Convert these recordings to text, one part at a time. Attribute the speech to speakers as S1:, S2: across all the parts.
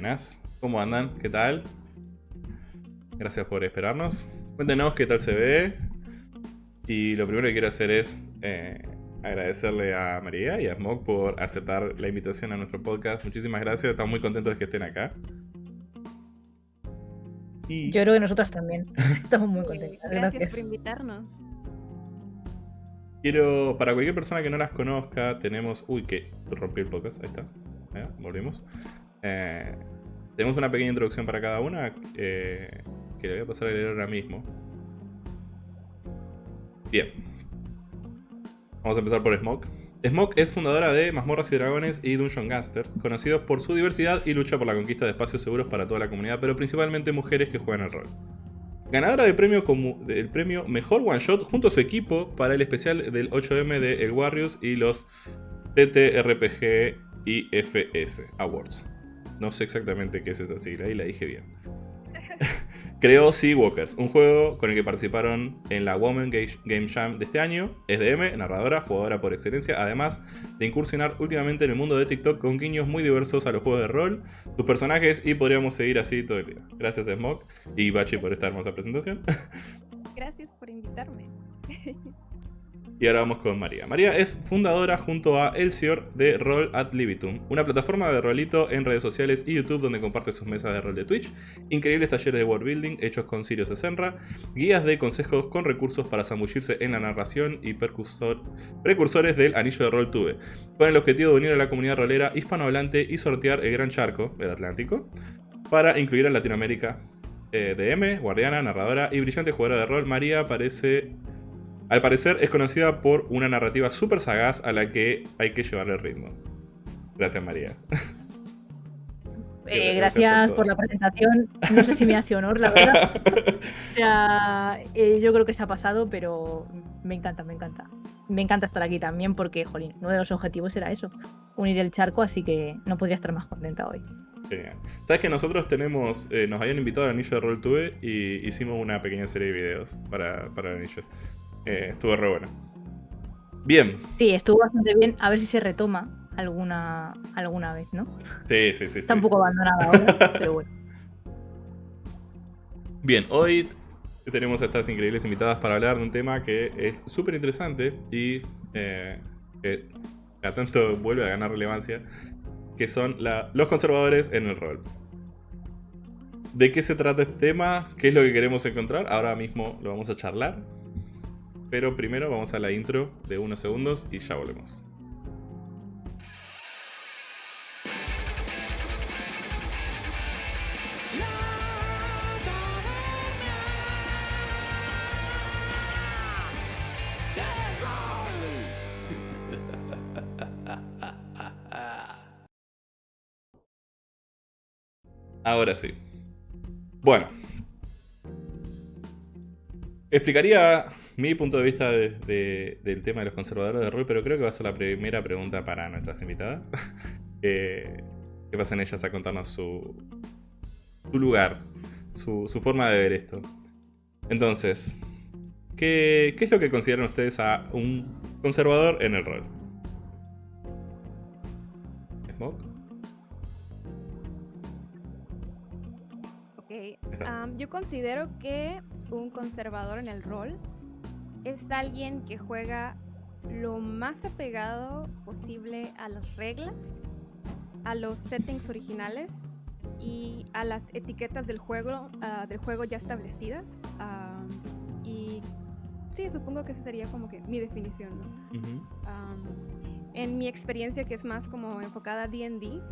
S1: Buenas, ¿cómo andan? ¿Qué tal? Gracias por esperarnos. Cuéntenos qué tal se ve. Y lo primero que quiero hacer es eh, agradecerle a María y a Smog por aceptar la invitación a nuestro podcast. Muchísimas gracias, estamos muy contentos de que estén acá. Y
S2: Yo creo que nosotras también. Estamos muy contentas.
S3: Gracias,
S2: Gracias.
S3: por invitarnos.
S1: quiero, para cualquier persona que no las conozca, tenemos... Uy, que rompí el podcast, ahí está. Volvimos. Eh, tenemos una pequeña introducción para cada una eh, que le voy a pasar a leer ahora mismo. Bien. Vamos a empezar por Smoke. Smoke es fundadora de Mazmorras y Dragones y Dungeon Gangsters, conocidos por su diversidad y lucha por la conquista de espacios seguros para toda la comunidad, pero principalmente mujeres que juegan el rol. Ganadora del premio, del premio Mejor One Shot junto a su equipo para el especial del 8M de El Warriors y los TTRPG y FS Awards. No sé exactamente qué es esa sigla y la dije bien. Creó Sea Walkers, un juego con el que participaron en la Women Ga- Game Jam de este año. Es narradora, jugadora por excelencia, además de incursionar últimamente en el mundo de TikTok con guiños muy diversos a los juegos de rol, sus personajes y podríamos seguir así todo el día. Gracias Smoke y Bachi por esta hermosa presentación.
S3: Gracias por invitarme.
S1: Y ahora vamos con María. María es fundadora junto a Elsior de Roll at Libitum, una plataforma de rolito en redes sociales y YouTube donde comparte sus mesas de rol de Twitch, increíbles talleres de world building hechos con Sirius Senra, guías de consejos con recursos para zambullirse en la narración y precursores del anillo de rol Tube, con el objetivo de unir a la comunidad rolera hispanohablante y sortear el gran charco, el Atlántico, para incluir a Latinoamérica. Eh, DM, guardiana, narradora y brillante jugadora de rol, María parece al parecer es conocida por una narrativa súper sagaz a la que hay que llevarle el ritmo. Gracias María.
S2: Eh,
S1: Gracias por
S2: la presentación. No sé si me hace honor, la verdad. O sea, eh, yo creo que se ha pasado, pero me encanta, me encanta. Me encanta estar aquí también porque, jolín, uno de los objetivos era eso, unir el charco, así que no podría estar más contenta hoy.
S1: Genial. Sabes que nosotros tenemos, eh, nos habían invitado al anillo de Roll y hicimos una pequeña serie de videos para, para el anillo. Eh, estuvo re bueno. Bien,
S2: Sí, estuvo bastante bien. A ver si se retoma alguna, alguna vez, ¿no?
S1: sí, sí, sí. sí.
S2: Está un poco abandonada ahora, pero bueno.
S1: Bien, hoy tenemos a estas increíbles invitadas para hablar de un tema que es súper interesante y eh, que a tanto vuelve a ganar relevancia, que son la- los conservadores en el rol. ¿De qué se trata este tema? ¿Qué es lo que queremos encontrar? Ahora mismo lo vamos a charlar. Pero primero vamos a la intro de unos segundos y ya volvemos. Ahora sí. Bueno. Explicaría mi punto de vista de- de- del tema de los conservadores de rol, pero creo que va a ser la primera pregunta para nuestras invitadas. que, que pasen ellas a contarnos su, su lugar, su, su forma de ver esto. Entonces, ¿qué, ¿qué es lo que consideran ustedes a un conservador en el rol? ¿Smoke?
S3: Ok, am, Yo considero que un conservador en el rol es alguien que juega lo más apegado posible a las reglas, a los settings originales y a las etiquetas del juego, ah, del juego ya establecidas. Y sí, supongo que esa sería como que mi definición, en mi experiencia, que es más como enfocada a DD,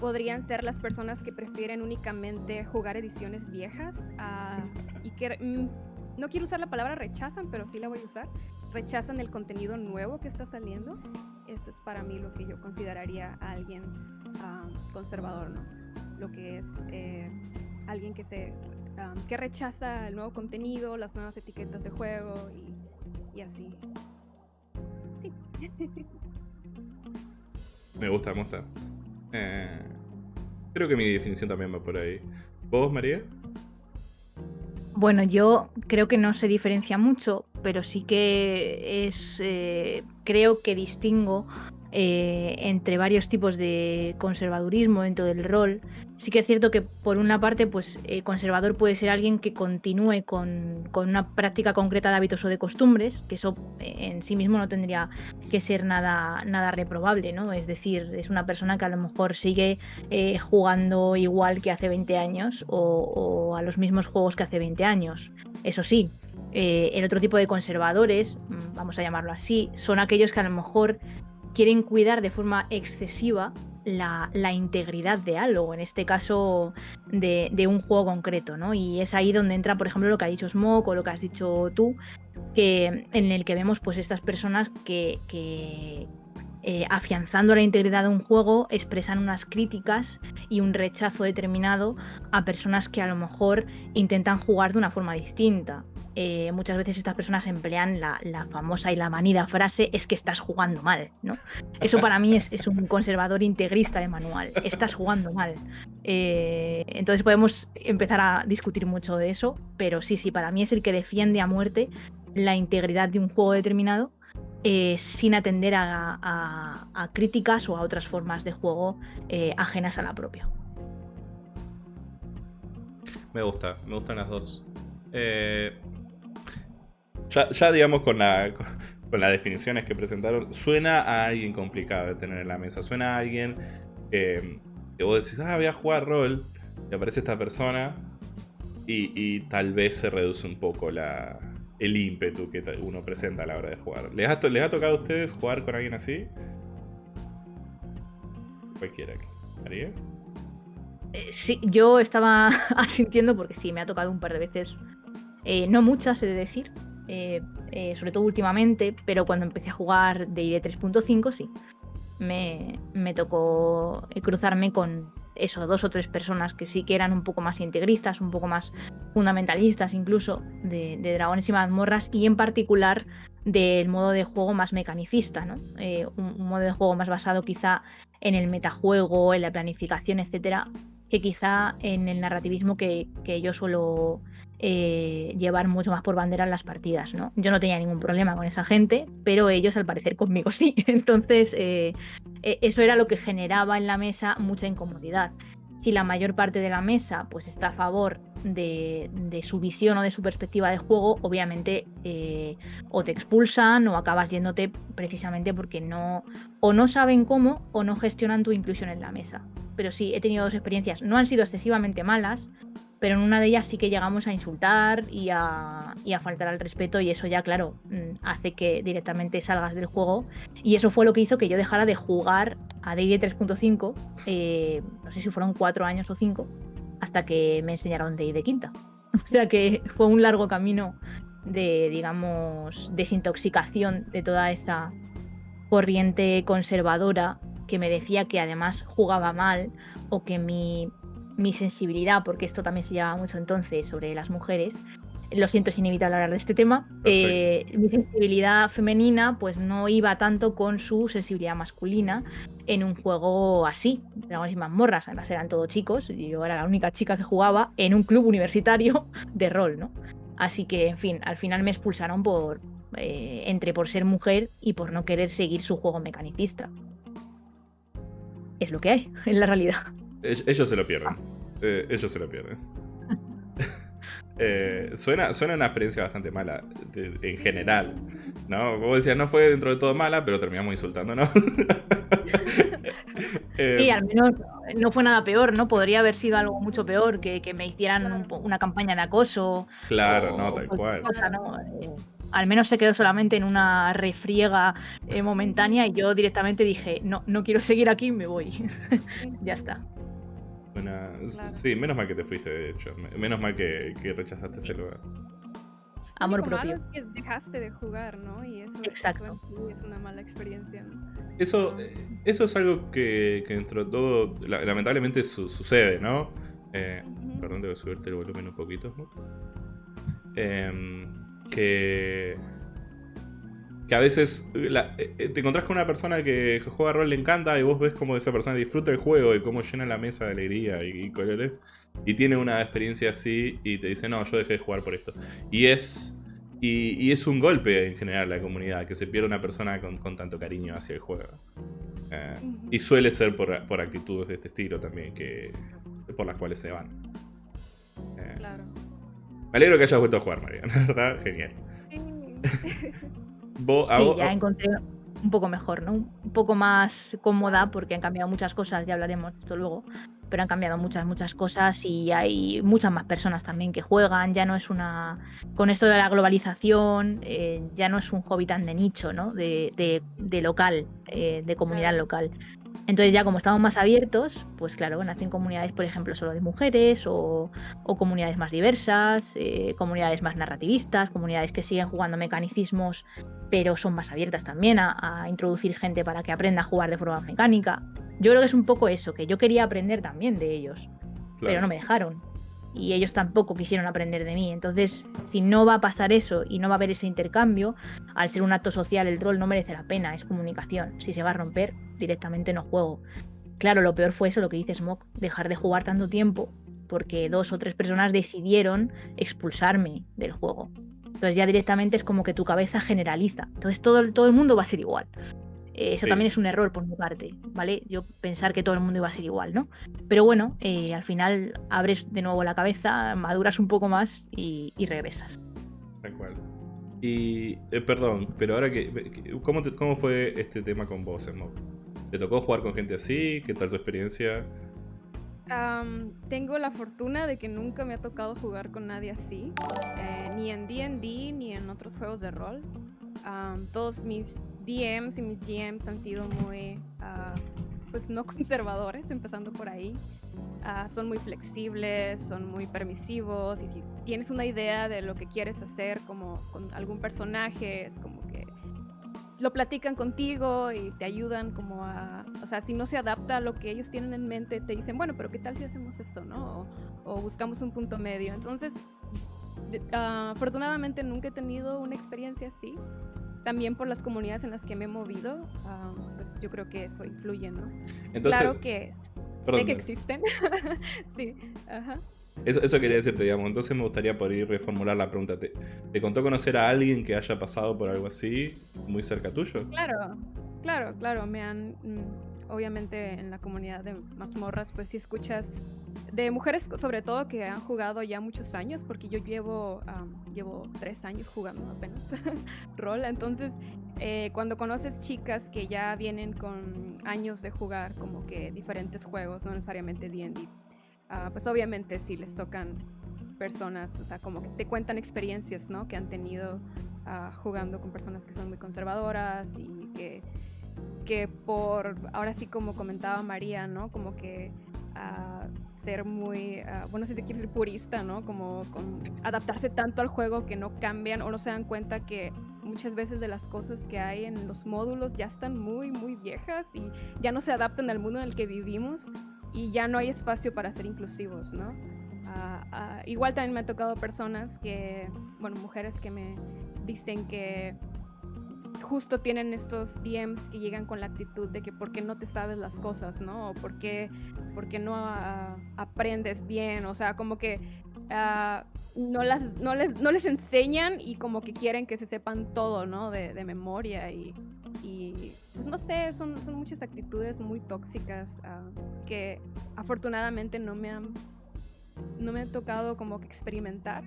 S3: podrían ser las personas que prefieren únicamente jugar ediciones viejas ah, y que mm, no quiero usar la palabra rechazan, pero sí la voy a usar. Rechazan el contenido nuevo que está saliendo. Eso es para mí lo que yo consideraría a alguien ah, conservador, ¿no? Lo que es eh, alguien que se ah, que rechaza el nuevo contenido, las nuevas etiquetas de juego y, y así. Sí.
S1: Me gusta, me gusta. Eh, creo que mi definición también va por ahí. ¿Vos, María?
S2: Bueno, yo creo que no se diferencia mucho, pero sí que es. eh, creo que distingo eh, entre varios tipos de conservadurismo dentro del rol. Sí que es cierto que, por una parte, pues eh, conservador puede ser alguien que continúe con, con una práctica concreta de hábitos o de costumbres, que eso eh, en sí mismo no tendría que ser nada, nada reprobable, ¿no? Es decir, es una persona que a lo mejor sigue jugando igual que hace 20 años o, a los mismos juegos que hace 20 años. Eso sí, el otro tipo de conservadores, mm, vamos a llamarlo así, son aquellos que a lo mejor quieren cuidar de forma excesiva la, integridad de algo, en este caso de, un juego concreto, ¿no? Y es ahí donde entra, por ejemplo, lo que ha dicho Smoke o lo que has dicho tú, que, en el que vemos pues estas personas que, que, eh, afianzando la integridad de un juego, expresan unas críticas y un rechazo determinado a personas que a lo mejor intentan jugar de una forma distinta. Eh, muchas veces estas personas emplean la, famosa y la manida frase es que estás jugando mal. Eso para mí es, un conservador integrista de manual, estás jugando mal. Eh, entonces podemos empezar a discutir mucho de eso, pero sí, sí, para mí es el que defiende a muerte la integridad de un juego determinado eh, sin atender a, a- críticas o a otras formas de juego ajenas a la propia.
S1: Me gusta, me gustan las dos. Eh, ya, digamos con, la, con, las definiciones que presentaron, suena a alguien complicado de tener en la mesa. Suena a alguien que, que vos decís, ah, voy a jugar rol, y aparece esta persona y, y tal vez se reduce un poco la, el ímpetu que uno presenta a la hora de jugar. ¿Les ha, les ha tocado a ustedes jugar con alguien así? Cualquiera. ¿María?
S2: Eh, sí, yo estaba asintiendo porque sí, me ha tocado un par de veces, eh, no muchas, he de decir, eh, eh, sobre todo últimamente, pero cuando empecé a jugar D&D 3.5 sí, me, me tocó cruzarme con eso, dos o tres personas que sí que eran un poco más integristas, un poco más fundamentalistas incluso de, de dragones y mazmorras y en particular del modo de juego más mecanicista, ¿no? Eh, un, un modo de juego más basado quizá en el metajuego, en la planificación, etcétera, que quizá en el narrativismo que, que yo suelo eh, llevar mucho más por bandera en las partidas, ¿no? Yo no tenía ningún problema con esa gente, pero ellos al parecer conmigo sí. Entonces, eh, eh, eso era lo que generaba en la mesa mucha incomodidad. Si la mayor parte de la mesa pues está a favor de, de su visión o de su perspectiva de juego, obviamente eh, o te expulsan o acabas yéndote precisamente porque no o no saben cómo o no gestionan tu inclusión en la mesa. Pero sí, he tenido dos experiencias. No han sido excesivamente malas, pero en una de ellas sí que llegamos a insultar y a, faltar al respeto y eso ya, claro, mm, hace que directamente salgas del juego. Y eso fue lo que hizo que yo dejara de jugar a D&D 3.5, eh, no sé si fueron cuatro años o cinco, hasta que me enseñaron D&D quinta. O sea que fue un largo camino de, digamos, desintoxicación de toda esa corriente conservadora que me decía que además jugaba mal o que mi, mi sensibilidad, porque esto también se llevaba mucho entonces sobre las mujeres, lo siento, es inevitable hablar de este tema, eh, mi sensibilidad femenina pues no iba tanto con su sensibilidad masculina en un juego así, dragones y mazmorras, además eran todos chicos, y yo era la única chica que jugaba en un club universitario de rol, ¿no? Así que, en fin, al final me expulsaron por, eh, entre por ser mujer y por no querer seguir su juego mecanicista. Es lo que hay, en la realidad.
S1: Ell- Ellos se lo pierden. Eh, ellos se lo pierden. Eh, suena, suena una experiencia bastante mala de- en general, ¿no? Vos decías, no fue dentro de todo mala, pero terminamos insultando, ¿no? Eh,
S2: Sí, al menos no fue nada peor, ¿no? Podría haber sido algo mucho peor, que, que me hicieran un una campaña de acoso.
S1: claro,
S2: o
S1: no, tal cual.
S2: cosa, ¿no? Eh, al menos se quedó solamente en una refriega momentánea y yo directamente dije, no, no quiero seguir aquí, me voy. ya está.
S1: Una-
S3: Claro.
S1: Sí, menos mal que te fuiste, de hecho. Me- Menos mal que, que rechazaste ese lugar.
S3: Lo
S2: Amor
S3: malo
S2: propio.
S3: es que dejaste de jugar, ¿no? Y eso,
S2: Exacto.
S3: es una mala experiencia, ¿no?
S1: Eso, eh, eso es algo que, que dentro de todo, la- lamentablemente su- sucede, ¿no? Eh,
S3: Ujú.
S1: Perdón, debo subirte el volumen un poquito. Em, que. Que a veces la- eh, te encontrás con una persona que juega rol le encanta y vos ves cómo esa persona disfruta el juego y cómo llena la mesa de alegría y, y colores. Y tiene una experiencia así y te dice, no, yo dejé de jugar por esto. Y es. Y, y es un golpe en general a la comunidad, que se pierda una persona con, con tanto cariño hacia el juego. Eh, y suele ser por, por actitudes de este estilo también, que por las cuales se van. Eh,
S3: Claro.
S1: me alegro que hayas vuelto a jugar, María, la verdad, genial.
S3: Sí.
S2: Sí, ya encontré un poco mejor, ¿no? Un poco más cómoda porque han cambiado muchas cosas, ya hablaremos de esto luego, pero han cambiado muchas, muchas cosas y hay muchas más personas también que juegan, ya no es una... Con esto de la globalización, eh, ya no es un hobby tan de nicho, ¿no? De, de- de local, eh, de comunidad local. Entonces ya como estamos más abiertos, pues claro, nacen comunidades, por ejemplo, solo de mujeres o, o comunidades más diversas, eh, comunidades más narrativistas, comunidades que siguen jugando mecanicismos pero son más abiertas también a, a introducir gente para que aprenda a jugar de forma mecánica. Yo creo que es un poco eso, que yo quería aprender también de ellos, pero no me dejaron. Y ellos tampoco quisieron aprender de mí. Entonces, si no va a pasar eso y no va a haber ese intercambio, al ser un acto social el rol no merece la pena, es comunicación. Si se va a romper, directamente no juego. Claro, lo peor fue eso, lo que dice Smoke, dejar de jugar tanto tiempo porque dos o tres personas decidieron expulsarme del juego. Entonces ya directamente es como que tu cabeza generaliza. Entonces todo, el- todo el mundo va a ser igual. Eh, eso
S1: Sí.
S2: también es un error por mi parte, ¿vale? Yo pensar que todo el mundo iba a ser igual, ¿no? Pero bueno, eh, al final abres de nuevo la cabeza, maduras un poco más y, y regresas.
S1: Tal cual. Y, eh, perdón, pero ahora que... ¿cómo, te- ¿Cómo fue este tema con vos, Smoke? ¿Te tocó jugar con gente así? ¿Qué tal tu experiencia?
S3: Am, tengo la fortuna de que nunca me ha tocado jugar con nadie así, eh, ni en D&D ni en otros juegos de rol. Am, todos mis DMs y mis GMs han sido muy, ah, pues no conservadores, empezando por ahí. Ah, son muy flexibles, son muy permisivos y si tienes una idea de lo que quieres hacer como con algún personaje, es como que lo platican contigo y te ayudan como a, o sea, si no se adapta a lo que ellos tienen en mente, te dicen, bueno, pero ¿qué tal si hacemos esto, no? O, o buscamos un punto medio. Entonces, ah, afortunadamente nunca he tenido una experiencia así. También por las comunidades en las que me he movido, ah, pues yo creo que eso influye, ¿no?
S1: Entonces,
S3: claro que
S1: perdón,
S3: sé que existen. sí, ajá.
S1: Eso, eso quería decirte, digamos. Entonces me gustaría por ir reformular la pregunta. ¿Te, te contó conocer a alguien que haya pasado por algo así muy cerca tuyo?
S3: Claro, claro, claro. Me han, mm, obviamente en la comunidad de mazmorras, pues sí escuchas de mujeres sobre todo que han jugado ya muchos años, porque yo llevo, llevo tres años jugando apenas rol. Entonces, eh, cuando conoces chicas que ya vienen con años de jugar como que diferentes juegos, no necesariamente D&D, ah, pues obviamente sí les tocan personas, o sea, como que te cuentan experiencias, ¿no? Que han tenido ah, jugando con personas que son muy conservadoras y que, que por, ahora sí como comentaba María, ¿no? Como que ah, ser muy, ah, bueno, si se quiere ser purista, ¿no? Como adaptarse tanto al juego que no cambian o no se dan cuenta que muchas veces de las cosas que hay en los módulos ya están muy, muy viejas y ya no se adaptan al mundo en el que vivimos y ya no hay espacio para ser inclusivos, ¿no? Ah, ah, igual también me ha tocado personas que, bueno, mujeres que me dicen que justo tienen estos DMs que llegan con la actitud de que por qué no te sabes las cosas, ¿no? O por qué, no ah, aprendes bien, o sea, como que no, las, no, les, no les enseñan y como que quieren que se sepan todo, ¿no? De, memoria y, y, pues no sé, son, son muchas actitudes muy tóxicas ah, que afortunadamente no me han no me ha tocado como que experimentar.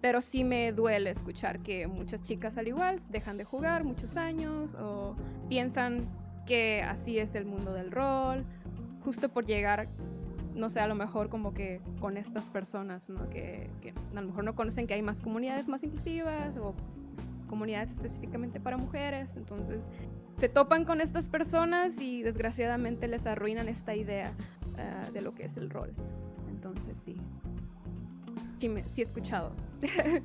S3: Pero sí me duele escuchar que muchas chicas al igual dejan de jugar muchos años o piensan que así es el mundo del rol, justo por llegar, no sé, a lo mejor como que con estas personas, ¿no? Que, que a lo mejor no conocen que hay más comunidades más inclusivas o comunidades específicamente para mujeres. Entonces se topan con estas personas y desgraciadamente les arruinan esta idea ah, de lo que es el rol. Entonces sí. Sí, me, sí he escuchado.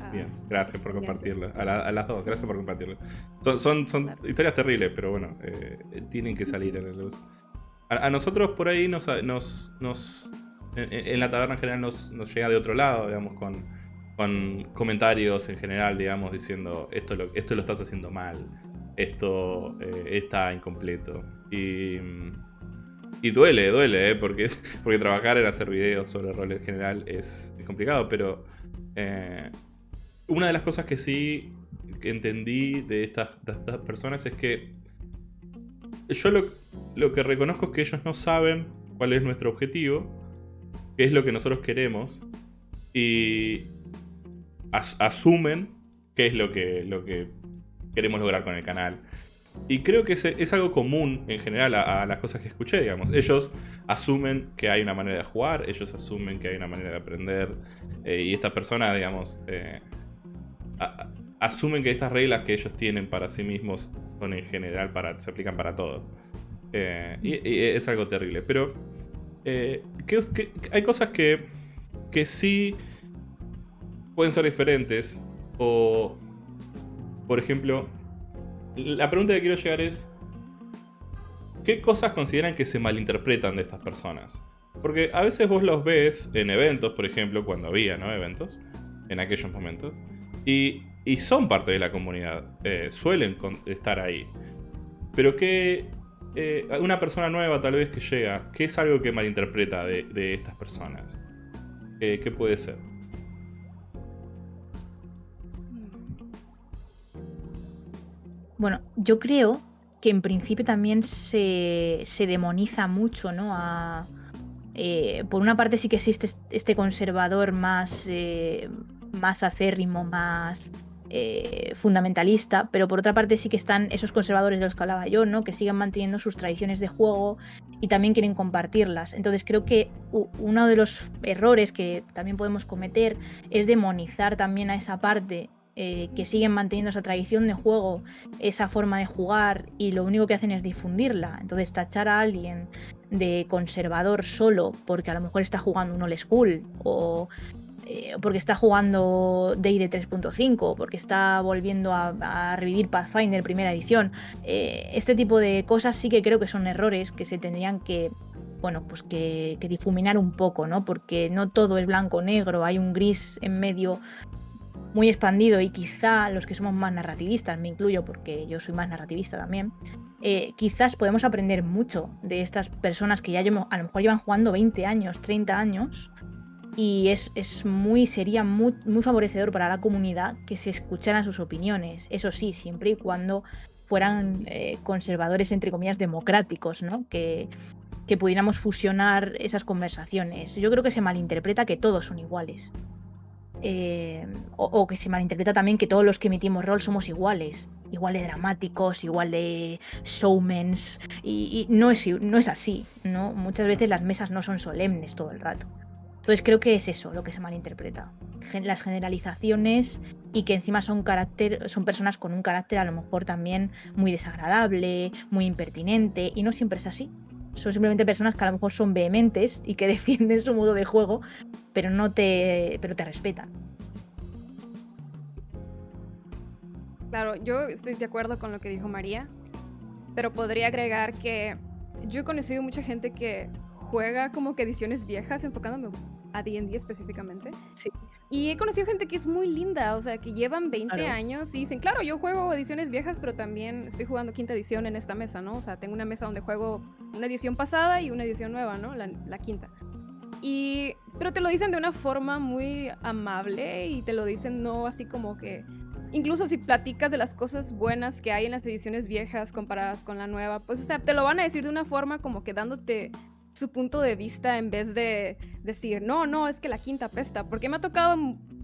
S3: Ah,
S1: Bien, gracias por compartirlo. A, la- a las dos, gracias por compartirlo. Son, son, son
S3: Claro.
S1: historias terribles, pero bueno, eh, tienen que salir a la luz. A, nosotros por ahí nos, nos, nos en, la taberna en general nos, nos llega de otro lado, digamos, con, con comentarios en general, digamos, diciendo esto lo, esto lo estás haciendo mal, esto eh, está incompleto. Y, y duele, duele, ¿eh? porque, porque trabajar en hacer videos sobre rol en general es, complicado, pero eh, una de las cosas que sí entendí de estas, de estas personas es que yo lo, lo que reconozco es que ellos no saben cuál es nuestro objetivo, qué es lo que nosotros queremos, y as- asumen qué es lo que, lo que queremos lograr con el canal. Y creo que es, es algo común en general a, las cosas que escuché, digamos. Ellos asumen que hay una manera de jugar, ellos asumen que hay una manera de aprender, eh, y estas personas, digamos, eh, asumen que estas reglas que ellos tienen para sí mismos son en general para, se aplican para todos. Eh, y, es algo terrible. Pero eh, que- hay cosas que, que sí pueden ser diferentes. O, por ejemplo, la pregunta que quiero llegar es, ¿qué cosas consideran que se malinterpretan de estas personas? Porque a veces vos los ves en eventos, por ejemplo, cuando había ¿no? eventos, en aquellos momentos, y, y son parte de la comunidad, eh, suelen estar ahí. Pero que eh, una persona nueva tal vez que llega, ¿qué es algo que malinterpreta de, estas personas? Eh, ¿Qué puede ser?
S2: Bueno, yo creo que en principio también se, se demoniza mucho, ¿no? A, por una parte sí que existe est- este conservador más, más acérrimo, más eh, fundamentalista, pero por otra parte sí que están esos conservadores de los que hablaba yo, ¿no? Que siguen manteniendo sus tradiciones de juego y también quieren compartirlas. Entonces creo que uno de los errores que también podemos cometer es demonizar también a esa parte eh, que siguen manteniendo esa tradición de juego, esa forma de jugar y lo único que hacen es difundirla. Entonces tachar a alguien de conservador solo porque a lo mejor está jugando un old school o eh, porque está jugando D&D 3.5 porque está volviendo a, revivir Pathfinder primera edición. Eh, este tipo de cosas sí que creo que son errores que se tendrían que bueno, pues que, difuminar un poco, ¿no? Porque no todo es blanco o negro, hay un gris en medio muy expandido y quizá los que somos más narrativistas, me incluyo porque yo soy más narrativista también, eh, quizás podemos aprender mucho de estas personas que ya a lo mejor llevan jugando 20 años, 30 años y es, es muy, sería muy, favorecedor para la comunidad que se escucharan sus opiniones, eso sí, siempre y cuando fueran eh, conservadores, entre comillas, democráticos, ¿no? Que, que pudiéramos fusionar esas conversaciones. Yo creo que se malinterpreta que todos son iguales. Eh, o, o que se malinterpreta también que todos los que emitimos rol somos iguales, igual de dramáticos, igual de showmans, y, y no, es, no es así, ¿no? Muchas veces las mesas no son solemnes todo el rato. Entonces creo que es eso lo que se malinterpreta. Las generalizaciones y que encima son, carácter, son personas con un carácter a lo mejor también muy desagradable, muy impertinente, y no siempre es así. Son simplemente personas que a lo mejor son vehementes y que defienden su modo de juego, pero no te, pero te respetan.
S3: Claro, yo estoy de acuerdo con lo que dijo María, pero podría agregar que yo he conocido mucha gente que juega como que ediciones viejas, enfocándome a D&D específicamente.
S2: Sí.
S3: Y he conocido gente que es muy linda, o sea, que llevan 20
S2: Claro.
S3: años y dicen, claro, yo juego ediciones viejas, pero también estoy jugando quinta edición en esta mesa, ¿no? O sea, tengo una mesa donde juego una edición pasada y una edición nueva, ¿no? La, la quinta. Y, pero te lo dicen de una forma muy amable y te lo dicen no así como que incluso si platicas de las cosas buenas que hay en las ediciones viejas comparadas con la nueva, pues, o sea, te lo van a decir de una forma como que dándote su punto de vista en vez de decir, no, no, es que la quinta pesta. Porque me ha tocado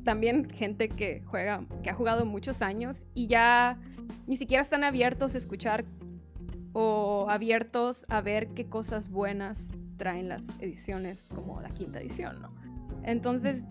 S3: también gente que juega, que ha jugado muchos años y ya ni siquiera están abiertos a escuchar o abiertos a ver qué cosas buenas traen las ediciones como la quinta edición, ¿no? Entonces,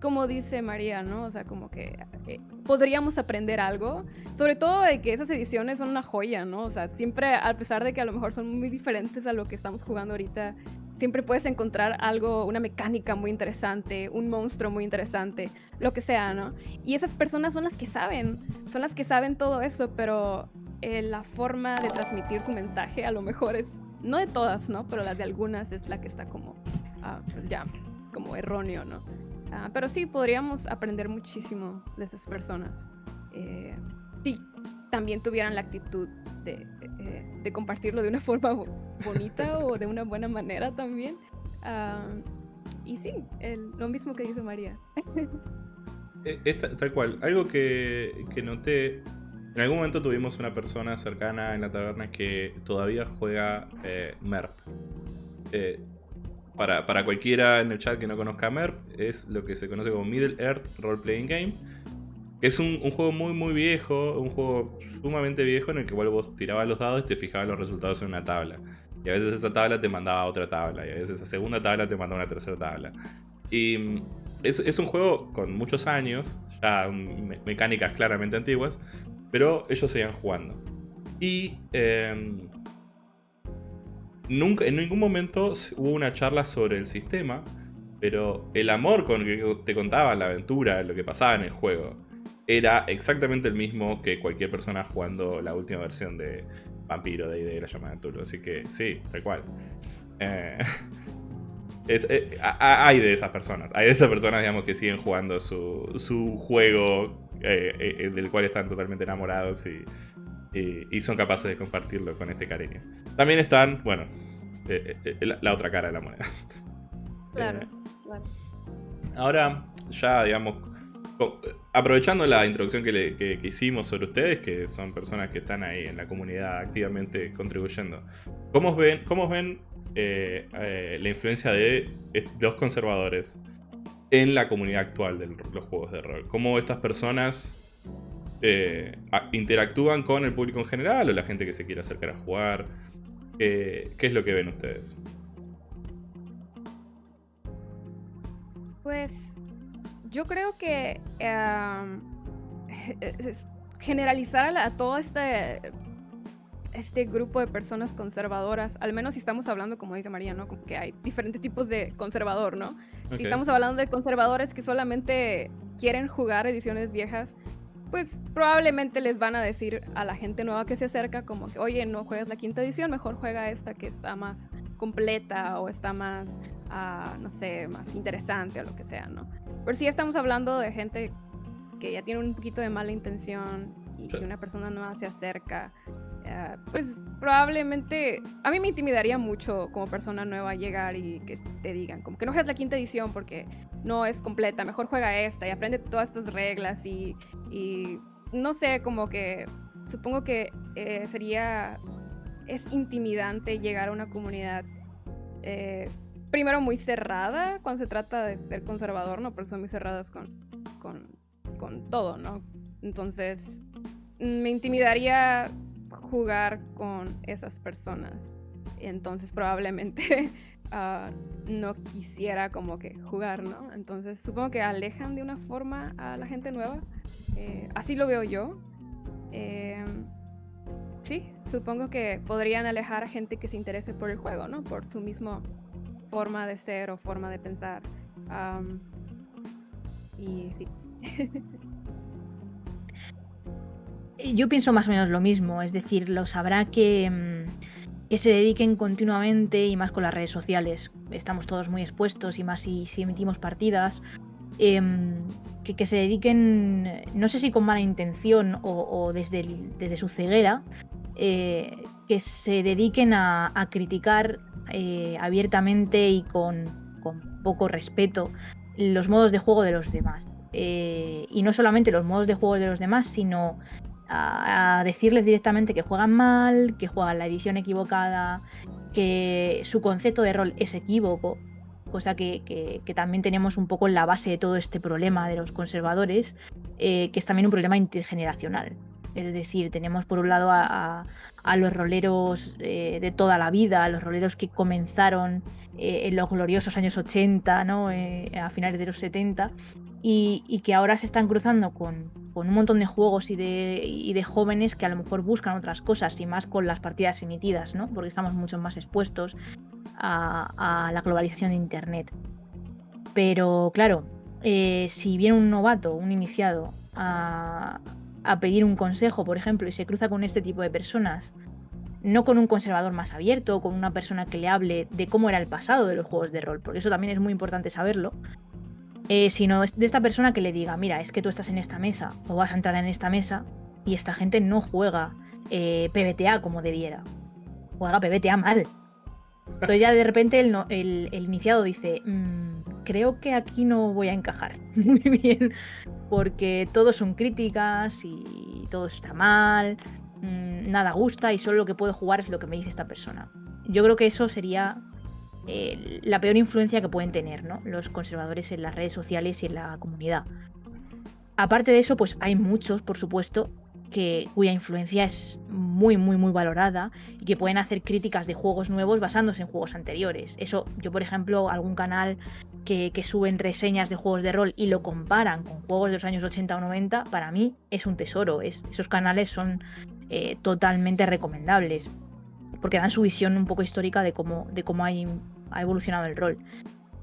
S3: como dice María, ¿no? O sea, como que eh, podríamos aprender algo, sobre todo de que esas ediciones son una joya, ¿no? O sea, siempre, a pesar de que a lo mejor son muy diferentes a lo que estamos jugando ahorita, siempre puedes encontrar algo, una mecánica muy interesante, un monstruo muy interesante, lo que sea, ¿no? Y esas personas son las que saben, son las que saben todo eso, pero eh, la forma de transmitir su mensaje a lo mejor es, no de todas, ¿no? Pero la de algunas es la que está como, ah, pues ya, como erróneo, ¿no? Ah, pero sí, podríamos aprender muchísimo de esas personas. Eh, si también tuvieran la actitud de, eh, de compartirlo de una forma bo- bonita o de una buena manera también. Ah, y sí, el- lo mismo que dice María.
S1: Eh, esta- tal cual. Algo que, que noté. En algún momento tuvimos una persona cercana en la taberna que todavía juega eh, MERP. Eh, para, para cualquiera en el chat que no conozca MERP, es lo que se conoce como Middle Earth Role Playing Game. Es un, un juego muy, muy viejo, un juego sumamente viejo en el que vos tirabas los dados y te fijabas los resultados en una tabla. Y a veces esa tabla te mandaba a otra tabla, y a veces esa segunda tabla te mandaba a una tercera tabla. Y mm, es, es un juego con muchos años, ya me- mecánicas claramente antiguas, pero ellos seguían jugando. Y em, nunca, en ningún momento hubo una charla sobre el sistema, pero el amor con que te contaban la aventura, lo que pasaba en el juego, era exactamente el mismo que cualquier persona jugando la última versión de Vampiro de de la llamada de. Así que sí, tal cual. Eh, es- eh, hay de esas personas. Hay de esas personas, digamos, que siguen jugando su, su juego eh, del cual están totalmente enamorados y, y- y son capaces de compartirlo con este cariño. También están, bueno, eh, eh, la, la otra cara de la moneda.
S3: Claro,
S1: Eh,
S3: claro.
S1: Ahora, ya, digamos, aprovechando la introducción que, le- que- que hicimos sobre ustedes, que son personas que están ahí en la comunidad activamente contribuyendo, ¿cómo ven, cómo ven eh, eh, la influencia de los conservadores en la comunidad actual de los juegos de rol? ¿Cómo estas personas eh, interactúan con el público en general o la gente que se quiere acercar a jugar? Eh, ¿Qué es lo que ven ustedes?
S3: Pues yo creo que generalizar a, todo este, este grupo de personas conservadoras, al menos si estamos hablando, como dice María, ¿no? Como que hay diferentes tipos de conservador, ¿no? Si estamos hablando de conservadores que solamente quieren jugar ediciones viejas, pues probablemente les van a decir a la gente nueva que se acerca como que, oye, no juegas la quinta edición, mejor juega esta que está más completa o está más, ah, no sé, más interesante o lo que sea, ¿no? Pero si estamos hablando de gente que ya tiene un poquito de mala intención y
S1: Sí.
S3: que una persona nueva se acerca, eh, pues probablemente a mí me intimidaría mucho como persona nueva llegar y que te digan como que no juegues la quinta edición porque no es completa, mejor juega esta y aprende todas estas reglas y, y no sé, como que supongo que eh, sería, es intimidante llegar a una comunidad eh, primero muy cerrada cuando se trata de ser conservador, ¿no? Porque son muy cerradas con, con, con todo, ¿no? Entonces, me intimidaría jugar con esas personas. Entonces, probablemente ah, no quisiera como que jugar, ¿no? Entonces, supongo que alejan de una forma a la gente nueva. Eh, así lo veo yo. Eh, sí, supongo que podrían alejar a gente que se interese por el juego, ¿no? Por su misma forma de ser o forma de pensar. Y sí.
S2: Yo pienso más o menos lo mismo, es decir, los habrá que, mm, que se dediquen continuamente y más con las redes sociales. Estamos todos muy expuestos y más si, si emitimos partidas. em, que, que se dediquen, no sé si con mala intención o, desde, desde su ceguera, eh, que se dediquen a, a criticar eh, abiertamente y con, con poco respeto los modos de juego de los demás. Eh, y no solamente los modos de juego de los demás, sino a, decirles directamente que juegan mal, que juegan la edición equivocada que su concepto de rol es equívoco, cosa que, que- también tenemos un poco en la base de todo este problema de los conservadores, eh, que es también un problema intergeneracional. Es decir, tenemos por un lado a, a- a los roleros eh, de toda la vida, a los roleros que comenzaron eh, en los gloriosos años 80, ¿no? Eh, a finales de los 70, y, que ahora se están cruzando con, un montón de juegos y de, jóvenes que a lo mejor buscan otras cosas y más con las partidas emitidas, ¿no? porque estamos mucho más expuestos a, la globalización de Internet. Pero claro, eh, si viene un novato, un iniciado, a pedir un consejo, por ejemplo, y se cruza con este tipo de personas, no con un conservador más abierto, con una persona que le hable de cómo era el pasado de los juegos de rol, porque eso también es muy importante saberlo, eh, sino de esta persona que le diga, mira, es que tú estás en esta mesa o vas a entrar en esta mesa y esta gente no juega eh, PBTA como debiera, juega PBTA mal. Entonces ya de repente el, iniciado dice, "Mm, creo que aquí no voy a encajar muy bien, porque todo son críticas y todo está mal, mm, nada gusta y solo lo que puedo jugar es lo que me dice esta persona. Yo creo que eso sería eh, la peor influencia que pueden tener ¿no? los conservadores en las redes sociales y en la comunidad. Aparte de eso, pues hay muchos, por supuesto, que, cuya influencia es muy, muy, muy valorada y que pueden hacer críticas de juegos nuevos basándose en juegos anteriores. Eso, yo, por ejemplo, algún canal que, que suben reseñas de juegos de rol y lo comparan con juegos de los años 80 o 90, para mí es un tesoro. Es, esos canales son eh, totalmente recomendables porque dan su visión un poco histórica de cómo, de cómo hay- ha evolucionado el rol.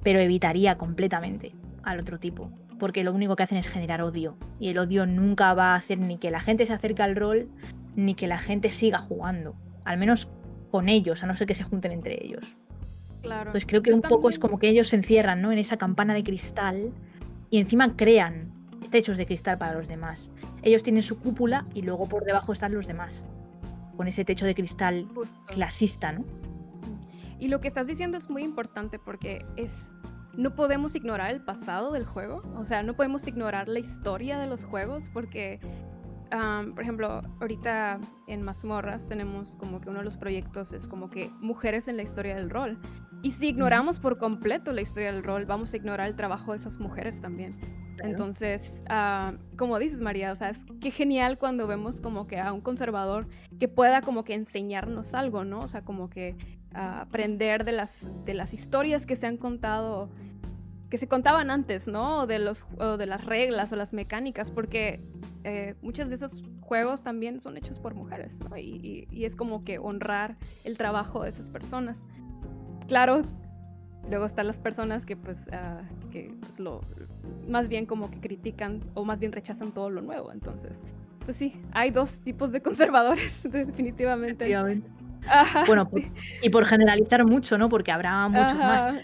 S2: Pero evitaría completamente al otro tipo, porque lo único que hacen es generar odio. Y el odio nunca va a hacer ni que la gente se acerque al rol, ni que la gente siga jugando. Al menos con ellos, a no ser que se junten entre ellos.
S3: Claro.
S2: Pues creo que
S3: Yo
S2: un poco es como que ellos se encierran ¿no? en esa campana de cristal y encima crean techos de cristal para los demás. Ellos tienen su cúpula y luego por debajo están los demás. Con ese techo de cristal
S3: Justo.
S2: clasista, ¿no?
S3: Y lo que estás diciendo es muy importante porque es no podemos ignorar el pasado del juego, o sea, no podemos ignorar la historia de los juegos porque am, por ejemplo, ahorita en Mazmorras tenemos como que uno de los proyectos es como que mujeres en la historia del rol. Y si ignoramos por completo la historia del rol, vamos a ignorar el trabajo de esas mujeres también.
S2: Claro.
S3: Entonces, ah, como dices María, o sea, es qué genial cuando vemos como que a un conservador que pueda como que enseñarnos algo, ¿no? O sea, como que ah, aprender de las, de las historias que se han contado, que se contaban antes, ¿no? O de, los, o de las reglas o las mecánicas, porque eh, muchos de esos juegos también son hechos por mujeres, ¿no? Y, y- y es como que honrar el trabajo de esas personas. Claro, luego están las personas que pues, ah, que pues, lo, más bien como que critican o más bien rechazan todo lo nuevo, entonces... Pues sí, hay dos tipos de conservadores, definitivamente. Ajá,
S2: Bueno, por- y por generalizar mucho, ¿no? Porque habrá muchos más.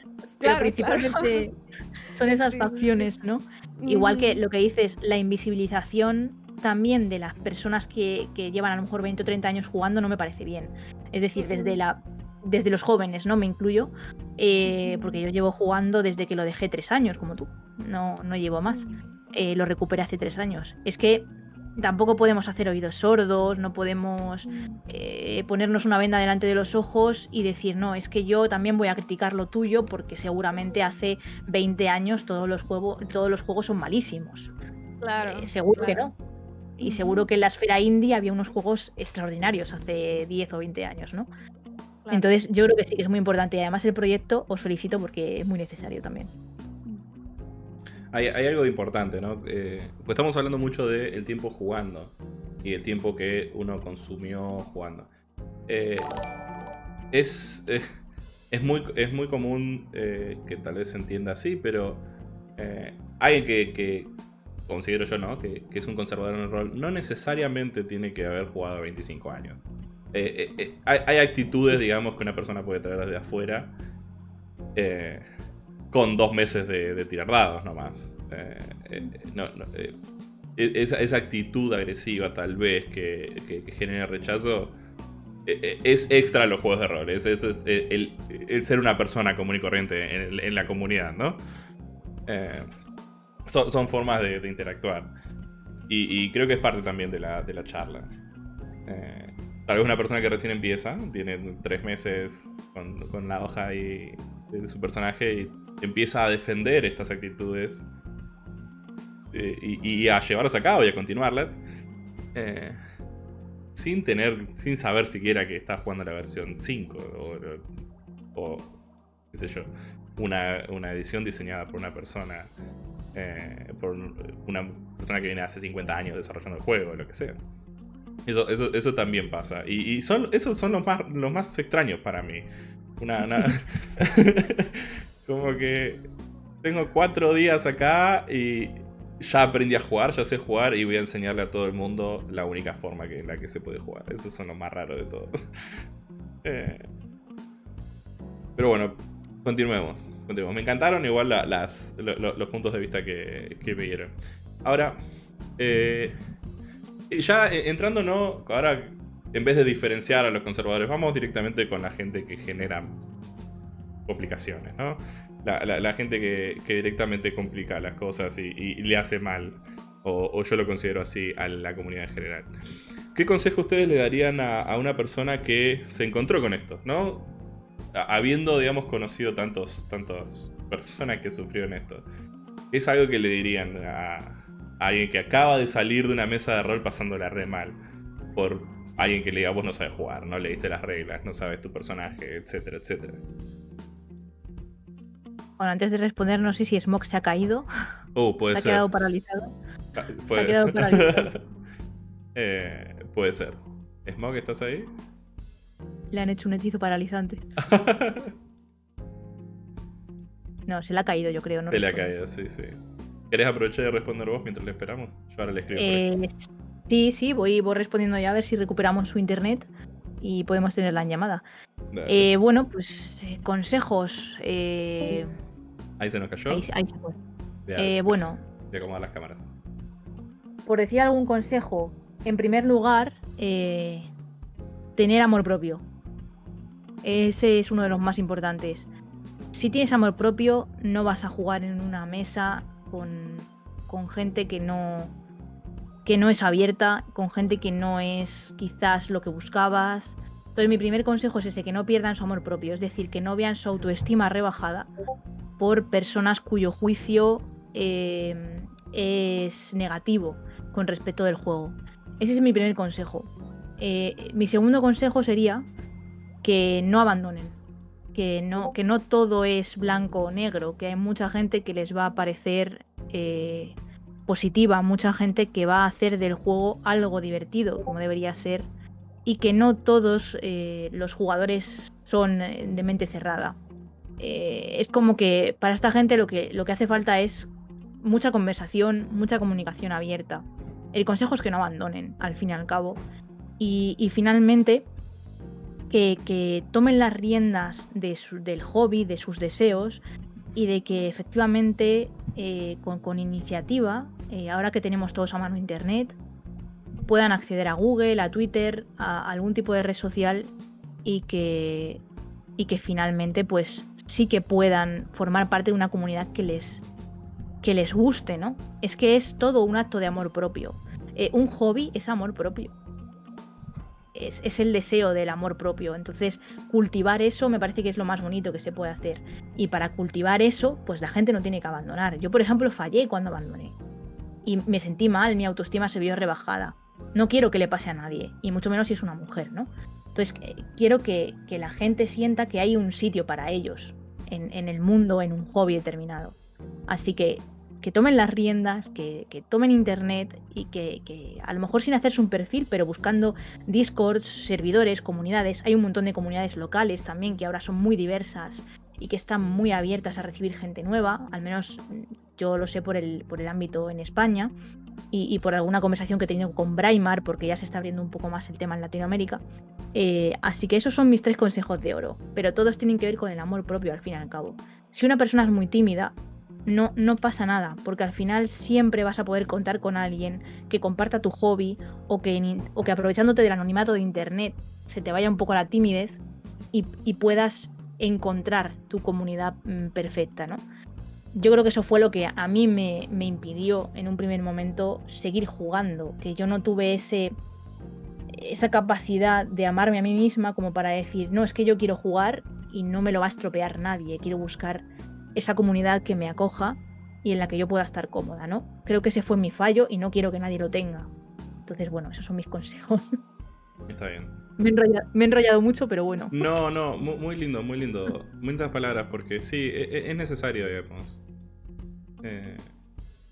S3: Ajá,
S2: Pero
S3: claro,
S2: principalmente son esas facciones, ¿no? Igual que
S3: Ujú.
S2: lo que dices, la invisibilización también de las personas que, que llevan a lo mejor 20 o 30 años jugando no me parece bien. Es decir, desde la desde los jóvenes, ¿no? Me incluyo, eh, porque yo llevo jugando desde que lo dejé tres años, como tú. No, no llevo más. Eh, lo recuperé hace tres años. Es que tampoco podemos hacer oídos sordos, no podemos eh, ponernos una venda delante de los ojos y decir, no, es que yo también voy a criticar lo tuyo porque seguramente hace 20 años todos los, juego- todos los juegos son malísimos.
S3: Claro.
S2: Eh, seguro que no. Y seguro que en la esfera indie había unos juegos extraordinarios hace 10 o 20 años, ¿no?
S3: Claro.
S2: Entonces yo creo que sí que es muy importante y además el proyecto os felicito porque es muy necesario también.
S1: Hay, hay algo importante, ¿no? Eh, pues estamos hablando mucho del tiempo jugando y el tiempo que uno consumió jugando. Eh, es, eh, es, muy, es muy común eh, que tal vez se entienda así, pero alguien que, considero yo, ¿no? Que, es un conservador en el rol, no necesariamente tiene que haber jugado 25 años. Hay, actitudes, digamos, que una persona puede traer desde afuera. Con dos meses de, de tirar dados nomás. Eh, eh, no, no, eh, e- esa, actitud agresiva tal vez que, que- genera rechazo eh, eh, es extra a los juegos de rol. Es, el, ser una persona común y corriente en, la comunidad, ¿no? Son, formas de, interactuar. Y, y creo que es parte también de la, charla. Tal vez una persona que recién empieza, tiene tres meses con, con la hoja ahí de su personaje y empieza a defender estas actitudes eh, y, a llevarlas a cabo y a continuarlas. eh, sin tener, sin saber siquiera que está jugando la versión 5 o, o qué sé yo, una, una edición diseñada por una persona, eh, por una persona que viene hace 50 años desarrollando el juego, lo que sea. Eso, eso, eso también pasa. Y, son, esos son los más, los más extraños para mí. Una- como que tengo cuatro días acá y ya aprendí a jugar, ya sé jugar y voy a enseñarle a todo el mundo la única forma en la que se puede jugar. Esos son los más raros de todos. Eh, pero bueno, continuemos. continuemos. Me encantaron igual la- las, lo- lo- los puntos de vista que, que me dieron. Ahora, eh, ya eh, entrando, ¿no? Ahora, en vez de diferenciar a los conservadores, vamos directamente con la gente que genera complicaciones, ¿no? La, gente que, directamente complica las cosas y, le hace mal, o, yo lo considero así, a la comunidad en general. ¿Qué consejo ustedes le darían a, una persona que se encontró con esto, ¿no? Habiendo, digamos, conocido tantos, tantas personas que sufrieron esto. ¿Qué es algo que le dirían a, a alguien que acaba de salir de una mesa de rol pasándola re mal? Por alguien que le diga, vos no sabes jugar, no leíste las reglas, no sabes tu personaje, etcétera, etcétera.
S2: Bueno, antes de responder, no sé si Smok se ha caído,
S1: Oh, puede
S2: se ha quedado paralizado.
S1: Ah,
S2: se ha quedado paralizado.
S1: Eh, puede ser. Smog, ¿estás ahí?
S2: Le han hecho un hechizo paralizante. No, se le ha caído, yo creo. No
S1: Te le ha caído, sí, sí. ¿Querés aprovechar de responder vos mientras le esperamos? Yo ahora le escribo.
S2: Eh, sí, sí, voy, voy respondiendo ya a ver si recuperamos su internet y podemos tenerla en llamada. Eh, bueno, pues eh, consejos. eh,
S1: ahí se nos cayó.
S2: ahí, ahí se fue. Eh, bueno,
S1: voy a acomodar las cámaras.
S2: por decir algún consejo, en primer lugar, eh, tener amor propio. Ese es uno de los más importantes. Si tienes amor propio, no vas a jugar en una mesa con, con gente que no, que no es abierta, con gente que no es quizás lo que buscabas. Entonces mi primer consejo es ese, que no pierdan su amor propio, es decir, que no vean su autoestima rebajada por personas cuyo juicio eh, es negativo con respecto del juego. Ese es mi primer consejo. Eh, mi segundo consejo sería que no abandonen, que no, que no todo es blanco o negro, que hay mucha gente que les va a parecer eh, positiva, mucha gente que va a hacer del juego algo divertido, como debería ser, y que no todos eh, los jugadores son eh, de mente cerrada. Eh, es como que para esta gente lo que, lo que hace falta es mucha conversación, mucha comunicación abierta. El consejo es que no abandonen, al fin y al cabo. Y, y finalmente, que, que tomen las riendas de su- del hobby, de sus deseos, y de que efectivamente eh, con, iniciativa, eh, ahora que tenemos todos a mano internet, puedan acceder a Google, a Twitter, a algún tipo de red social y que, y que finalmente pues sí que puedan formar parte de una comunidad que les, que les guste, ¿no? Es que es todo un acto de amor propio. Eh, un hobby es amor propio. Es, es el deseo del amor propio. Entonces, cultivar eso me parece que es lo más bonito que se puede hacer. Y para cultivar eso, pues la gente no tiene que abandonar. Yo, por ejemplo, fallé cuando abandoné. Y me sentí mal, mi autoestima se vio rebajada. No quiero que le pase a nadie, y mucho menos si es una mujer, ¿no? Entonces, eh, quiero que, que la gente sienta que hay un sitio para ellos en, en el mundo, en un hobby determinado. Así que que tomen las riendas, que, que tomen internet y que, que a lo mejor sin hacerse un perfil, pero buscando discords, servidores, comunidades. Hay un montón de comunidades locales también que ahora son muy diversas y que están muy abiertas a recibir gente nueva, al menos mm, yo lo sé por el, por el ámbito en España y, y por alguna conversación que he tenido con Braimar, porque ya se está abriendo un poco más el tema en Latinoamérica. Eh, así que esos son mis tres consejos de oro, pero todos tienen que ver con el amor propio al fin y al cabo. Si una persona es muy tímida, no, no pasa nada, porque al final siempre vas a poder contar con alguien que comparta tu hobby o que, o que aprovechándote del anonimato de internet se te vaya un poco la timidez y, y puedas encontrar tu comunidad mm, perfecta, ¿no? Yo creo que eso fue lo que a mí me, me impidió en un primer momento seguir jugando, que yo no tuve ese, esa capacidad de amarme a mí misma como para decir, no, es que yo quiero jugar y no me lo va a estropear nadie, quiero buscar esa comunidad que me acoja y en la que yo pueda estar cómoda, ¿no? Creo que ese fue mi fallo y no quiero que nadie lo tenga. Entonces, bueno, esos son mis consejos.
S1: Está bien.
S2: me, he enrollado, me he enrollado mucho, pero bueno.
S1: No, no, mu- muy, lindo, muy lindo. Muchas palabras, porque sí, e- e- es necesario, digamos. eh,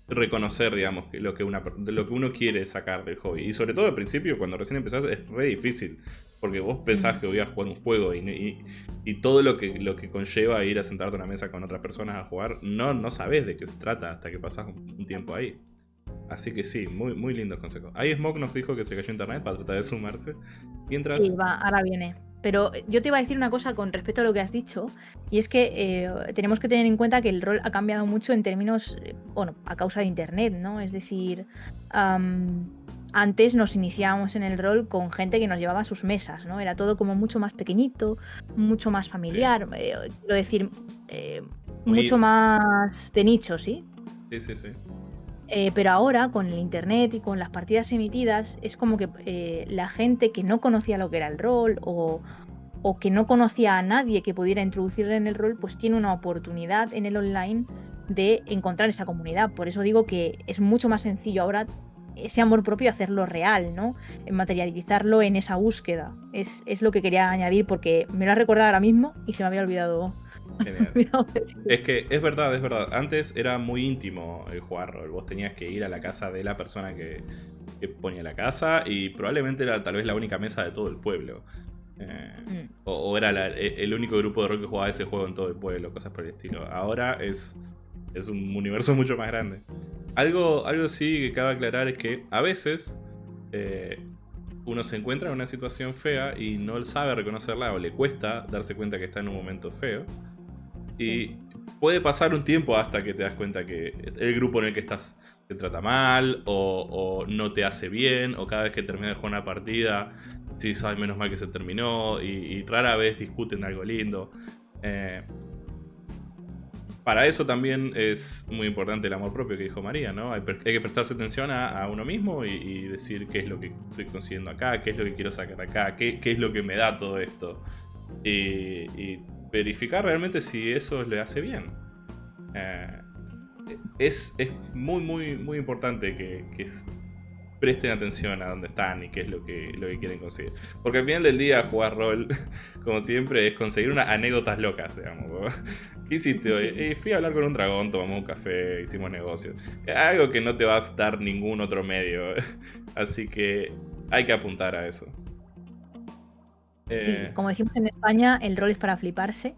S1: reconocer, digamos, lo que, una, lo que uno quiere sacar del hobby. Y sobre todo al principio, cuando recién empezás, es re difícil. Porque vos pensás
S2: Mm.
S1: que voy a jugar un juego y, y- y todo lo que, lo que conlleva ir a sentarte a una mesa con otras personas a jugar, no, no sabés de qué se trata hasta que pasás un, un tiempo ahí. Así que sí, muy, muy lindos consejos. Ahí Smoke nos dijo que se cayó internet para tratar de sumarse. Mientras.
S2: Sí, va, ahora viene. Pero yo te iba a decir una cosa con respecto a lo que has dicho, y es que eh, tenemos que tener en cuenta que el rol ha cambiado mucho en términos, eh, bueno, a causa de Internet, ¿no? Es decir, antes nos iniciábamos en el rol con gente que nos llevaba a sus mesas, ¿no? Era todo como mucho más pequeñito, mucho más familiar, eh, quiero decir, eh, mucho más de nicho, ¿sí?
S1: Sí, sí, sí.
S2: Eh, pero ahora con el internet y con las partidas emitidas es como que la gente que no conocía lo que era el rol o, o que no conocía a nadie que pudiera introducirle en el rol, pues tiene una oportunidad en el online de encontrar esa comunidad. Por eso digo que es mucho más sencillo ahora ese amor propio hacerlo real, ¿no? En materializarlo en esa búsqueda. Es, es lo que quería añadir porque me lo has recordado ahora mismo y se me había olvidado.
S1: Es que es verdad, es verdad. Antes era muy íntimo el jugar rol. Vos tenías que ir a la casa de la persona que, que ponía la casa y probablemente era tal vez la única mesa de todo el pueblo. Eh,
S2: Mm.
S1: o, o era la- e- el único grupo de rol que jugaba ese juego en todo el pueblo, cosas por el estilo. Ahora es, es un universo mucho más grande. Algo, algo sí que cabe aclarar es que a veces eh, uno se encuentra en una situación fea y no sabe reconocerla o le cuesta darse cuenta que está en un momento feo. Y puede pasar un tiempo hasta que te das cuenta que el grupo en el que estás te trata mal o, o no te hace bien o cada vez que terminas de jugar una partida sí sabes menos mal que se terminó y, y rara vez discuten algo lindo. Eh, para eso también es muy importante el amor propio que dijo María, ¿no? Hay, que prestarse atención a, uno mismo y, decir qué es lo que estoy consiguiendo acá, qué es lo que quiero sacar acá, qué, es lo que me da todo esto. Y, y verificar realmente si eso le hace bien. Eh, es, es muy, muy, muy importante que, que presten atención a dónde están y qué es lo que, lo que quieren conseguir. Porque al final del día jugar rol, como siempre, es conseguir unas anécdotas locas, digamos. ¿Qué hiciste hoy?
S2: Sí.
S1: "Eh, fui a hablar con un dragón, tomamos un café, hicimos negocios. Algo que no te va a dar ningún otro medio. Así que hay que apuntar a eso.
S2: Sí,
S1: Eh,
S2: como decimos en España, el rol es para fliparse.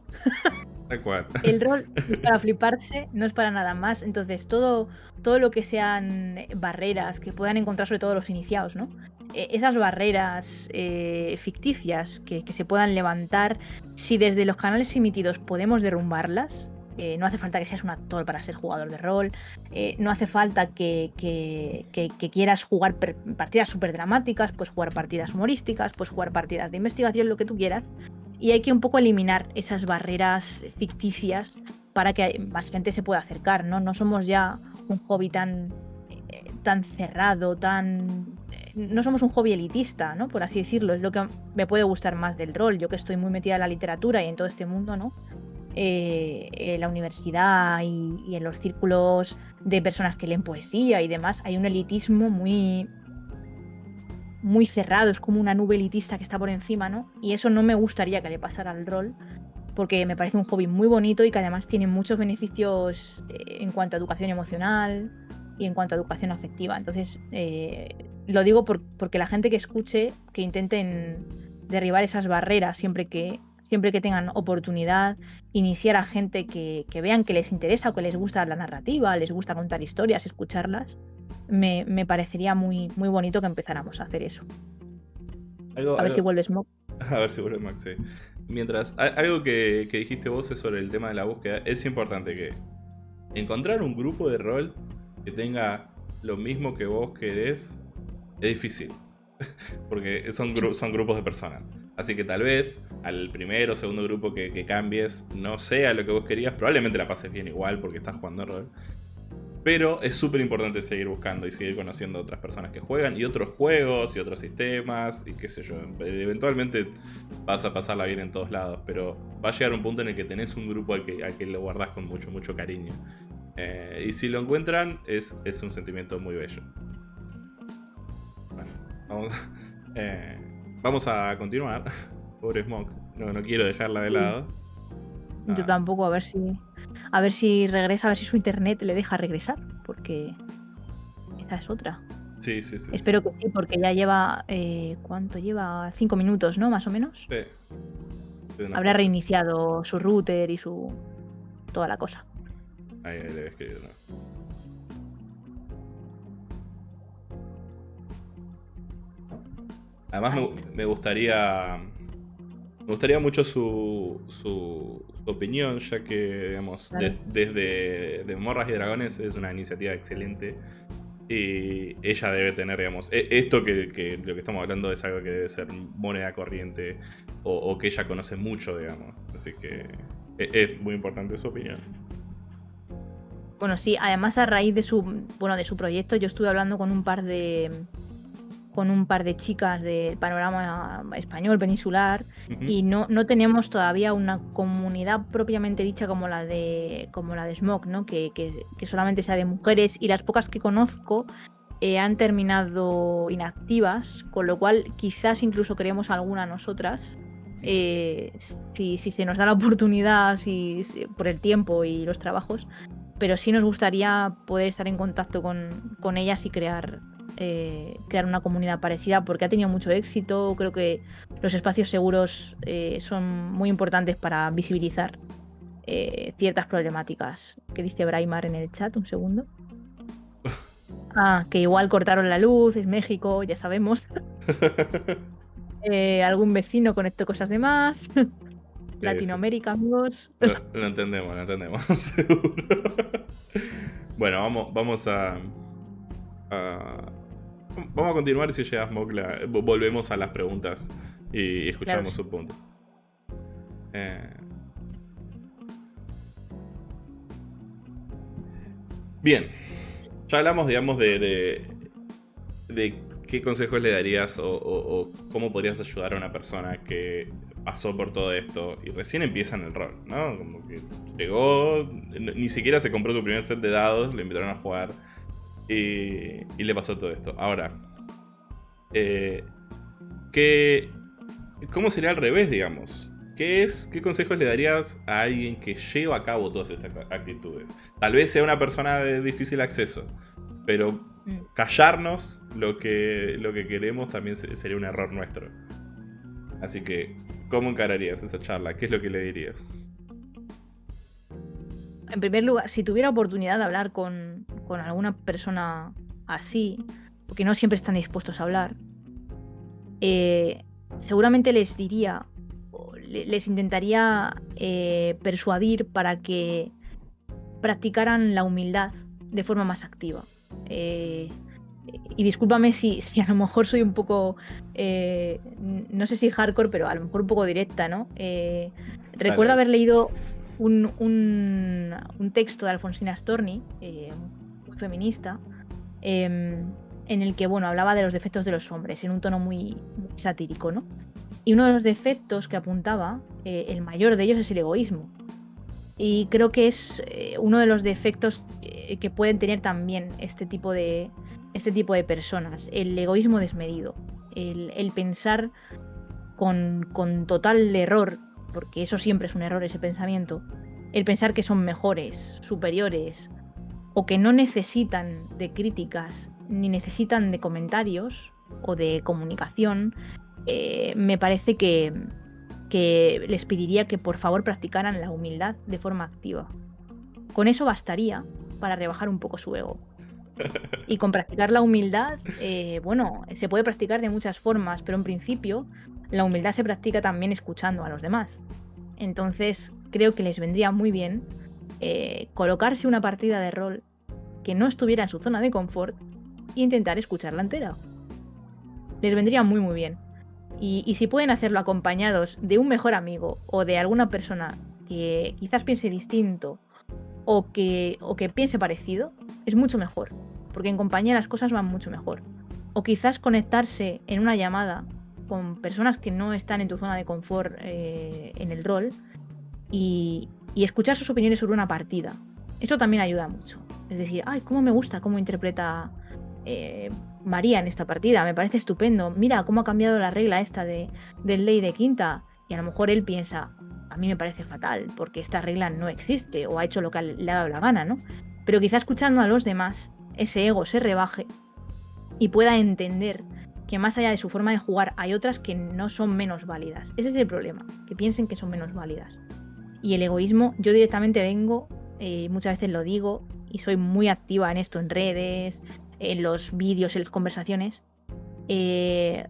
S2: El rol para fliparse, no es para nada más. Entonces, todo, todo lo que sean barreras que puedan encontrar, sobre todo los iniciados, ¿no? Eh, esas barreras eh, ficticias que, se puedan levantar, si desde los canales emitidos podemos derrumbarlas, eh, no hace falta que seas un actor para ser jugador de rol, eh, no hace falta que, que- quieras jugar partidas súper dramáticas, pues jugar partidas humorísticas, pues jugar partidas de investigación, lo que tú quieras. Y hay que un poco eliminar esas barreras ficticias para que más gente se pueda acercar, ¿no? No somos ya un hobby tan, eh, tan cerrado, tan... eh, No somos un hobby elitista, ¿no? Por así decirlo. Es lo que me puede gustar más del rol. Yo que estoy muy metida en la literatura y en todo este mundo, ¿no? Eh, en la universidad y, y en los círculos de personas que leen poesía y demás, hay un elitismo muy, muy cerrado, es como una nube elitista que está por encima, ¿no? Y eso no me gustaría que le pasara al rol, porque me parece un hobby muy bonito y que además tiene muchos beneficios eh, en cuanto a educación emocional y en cuanto a educación afectiva. Entonces, eh, lo digo por- porque la gente que escuche, que intenten derribar esas barreras siempre que, siempre que tengan oportunidad, iniciar a gente que, que vean que les interesa o que les gusta la narrativa, les gusta contar historias, escucharlas, me, me parecería muy, muy bonito que empezáramos a hacer eso.
S1: Algo-
S2: A ver
S1: algo-
S2: si vuelves Mo.
S1: A ver si vuelve Max, sí. Mientras, algo que, que dijiste vos es sobre el tema de la búsqueda. Es importante que encontrar un grupo de rol que tenga lo mismo que vos querés es difícil. Porque son, gru- son grupos de personas. Así que tal vez al primero o segundo grupo que, que cambies no sea lo que vos querías. Probablemente la pases bien igual porque estás jugando rol. Pero es súper importante seguir buscando y seguir conociendo a otras personas que juegan y otros juegos y otros sistemas y qué sé yo. Eventualmente vas a pasarla bien en todos lados, pero va a llegar un punto en el que tenés un grupo al que, al que lo guardás con mucho, mucho cariño. Eh, y si lo encuentran, es, es un sentimiento muy bello. Bueno, vamos, eh, vamos a continuar. Pobre Smoke. No, no quiero dejarla de lado.
S2: Yo
S1: Ah,
S2: tampoco, a ver si. A ver si regresa, a ver si su internet le deja regresar. Porque esa es otra.
S1: Sí, sí, sí. sí.
S2: Espero que sí, porque ya lleva. eh, ¿Cuánto lleva? Cinco minutos, ¿no? Más o menos.
S1: Sí.
S2: Habrá
S1: cosa.
S2: reiniciado su router y su. toda la cosa.
S1: Ahí, ahí le voy a escribir, ¿no? Además me gustaría. Me gustaría mucho su, su, opinión, ya que, digamos, de- desde de Morras y Dragones es una iniciativa excelente. Y ella debe tener, digamos, e- esto que, que lo que estamos hablando es algo que debe ser moneda corriente o, o que ella conoce mucho, digamos. Así que e- es muy importante su opinión.
S2: Bueno, sí, además a raíz de su, bueno, de su proyecto, yo estuve hablando con un par de con un par de chicas del panorama español peninsular y no, no tenemos todavía una comunidad propiamente dicha como la de como la de Smog, ¿no? Que, que- que solamente sea de mujeres y las pocas que conozco eh, han terminado inactivas, con lo cual quizás incluso creemos alguna nosotras. eh, si, si se nos da la oportunidad, si, si- por el tiempo y los trabajos, pero sí nos gustaría poder estar en contacto con, con ellas y crear, eh, crear una comunidad parecida porque ha tenido mucho éxito. Creo que los espacios seguros eh, son muy importantes para visibilizar eh, ciertas problemáticas. ¿Qué dice Braimar en el chat? Un segundo. Ah, que igual cortaron la luz, es México, ya sabemos. Algún vecino conectó cosas de más. Latinoamérica, amigos.
S1: Lo, lo entendemos, lo entendemos, seguro. bueno, vamos, vamos a, a- Vamos a continuar y si llega Smoke la- vo- volvemos a las preguntas y escuchamos su punto. Eh, Bien. Ya hablamos, digamos, de, de, de qué consejos le darías o, o- o cómo podrías ayudar a una persona que pasó por todo esto y recién empieza en el rol, ¿no? Como que llegó, ni siquiera se compró tu primer set de dados, le invitaron a jugar y, y le pasó todo esto. Ahora, eh, ¿qué, ¿cómo sería al revés, digamos? ¿Qué, es, ¿Qué consejos le darías a alguien que lleva a cabo todas estas actitudes? Tal vez sea una persona de difícil acceso, pero
S2: Mm.
S1: callarnos lo que, lo que queremos también se- sería un error nuestro. Así que, ¿cómo encararías esa charla? ¿Qué es lo que le dirías?
S2: En primer lugar, si tuviera oportunidad de hablar con, con alguna persona así, porque no siempre están dispuestos a hablar, eh, seguramente les diría, les intentaría eh, persuadir para que practicaran la humildad de forma más activa. Eh, y discúlpame si, si a lo mejor soy un poco, no sé si hardcore, pero a lo mejor un poco directa, ¿no? Recuerdo haber leído un, un- texto de Alfonsina Storni, eh, feminista, em, en el que bueno, hablaba de los defectos de los hombres en un tono muy, satírico, ¿no? Y uno de los defectos que apuntaba, eh, el mayor de ellos es el egoísmo. Y creo que es eh, uno de los defectos que pueden tener también este tipo de, este tipo de personas, el egoísmo desmedido, el, el pensar con, con total error, porque eso siempre es un error, ese pensamiento, el pensar que son mejores, superiores, o que no necesitan de críticas, ni necesitan de comentarios o de comunicación, eh, me parece que, que les pediría que por favor practicaran la humildad de forma activa. Con eso bastaría para rebajar un poco su ego. Y con practicar la humildad, eh, bueno, se puede practicar de muchas formas, pero en principio la humildad se practica también escuchando a los demás. Entonces creo que les vendría muy bien eh, colocarse una partida de rol que no estuviera en su zona de confort e intentar escucharla entera. Les vendría muy muy bien. Y, y si pueden hacerlo acompañados de un mejor amigo o de alguna persona que quizás piense distinto o que, o que piense parecido, es mucho mejor. Porque en compañía las cosas van mucho mejor. O quizás conectarse en una llamada con personas que no están en tu zona de confort eh, en el rol y, escuchar sus opiniones sobre una partida. Eso también ayuda mucho. Es decir, ay, cómo me gusta cómo interpreta eh, María en esta partida, me parece estupendo. Mira cómo ha cambiado la regla esta de, del ley de quinta. Y a lo mejor él piensa, a mí me parece fatal, porque esta regla no existe, o ha hecho lo que le ha dado la gana, ¿no? Pero quizá escuchando a los demás, ese ego se rebaje y pueda entender que más allá de su forma de jugar hay otras que no son menos válidas. Ese es el problema, que piensen que son menos válidas. Y el egoísmo, yo directamente vengo, eh, muchas veces lo digo, y soy muy activa en esto, en redes, en los vídeos, en las conversaciones, eh,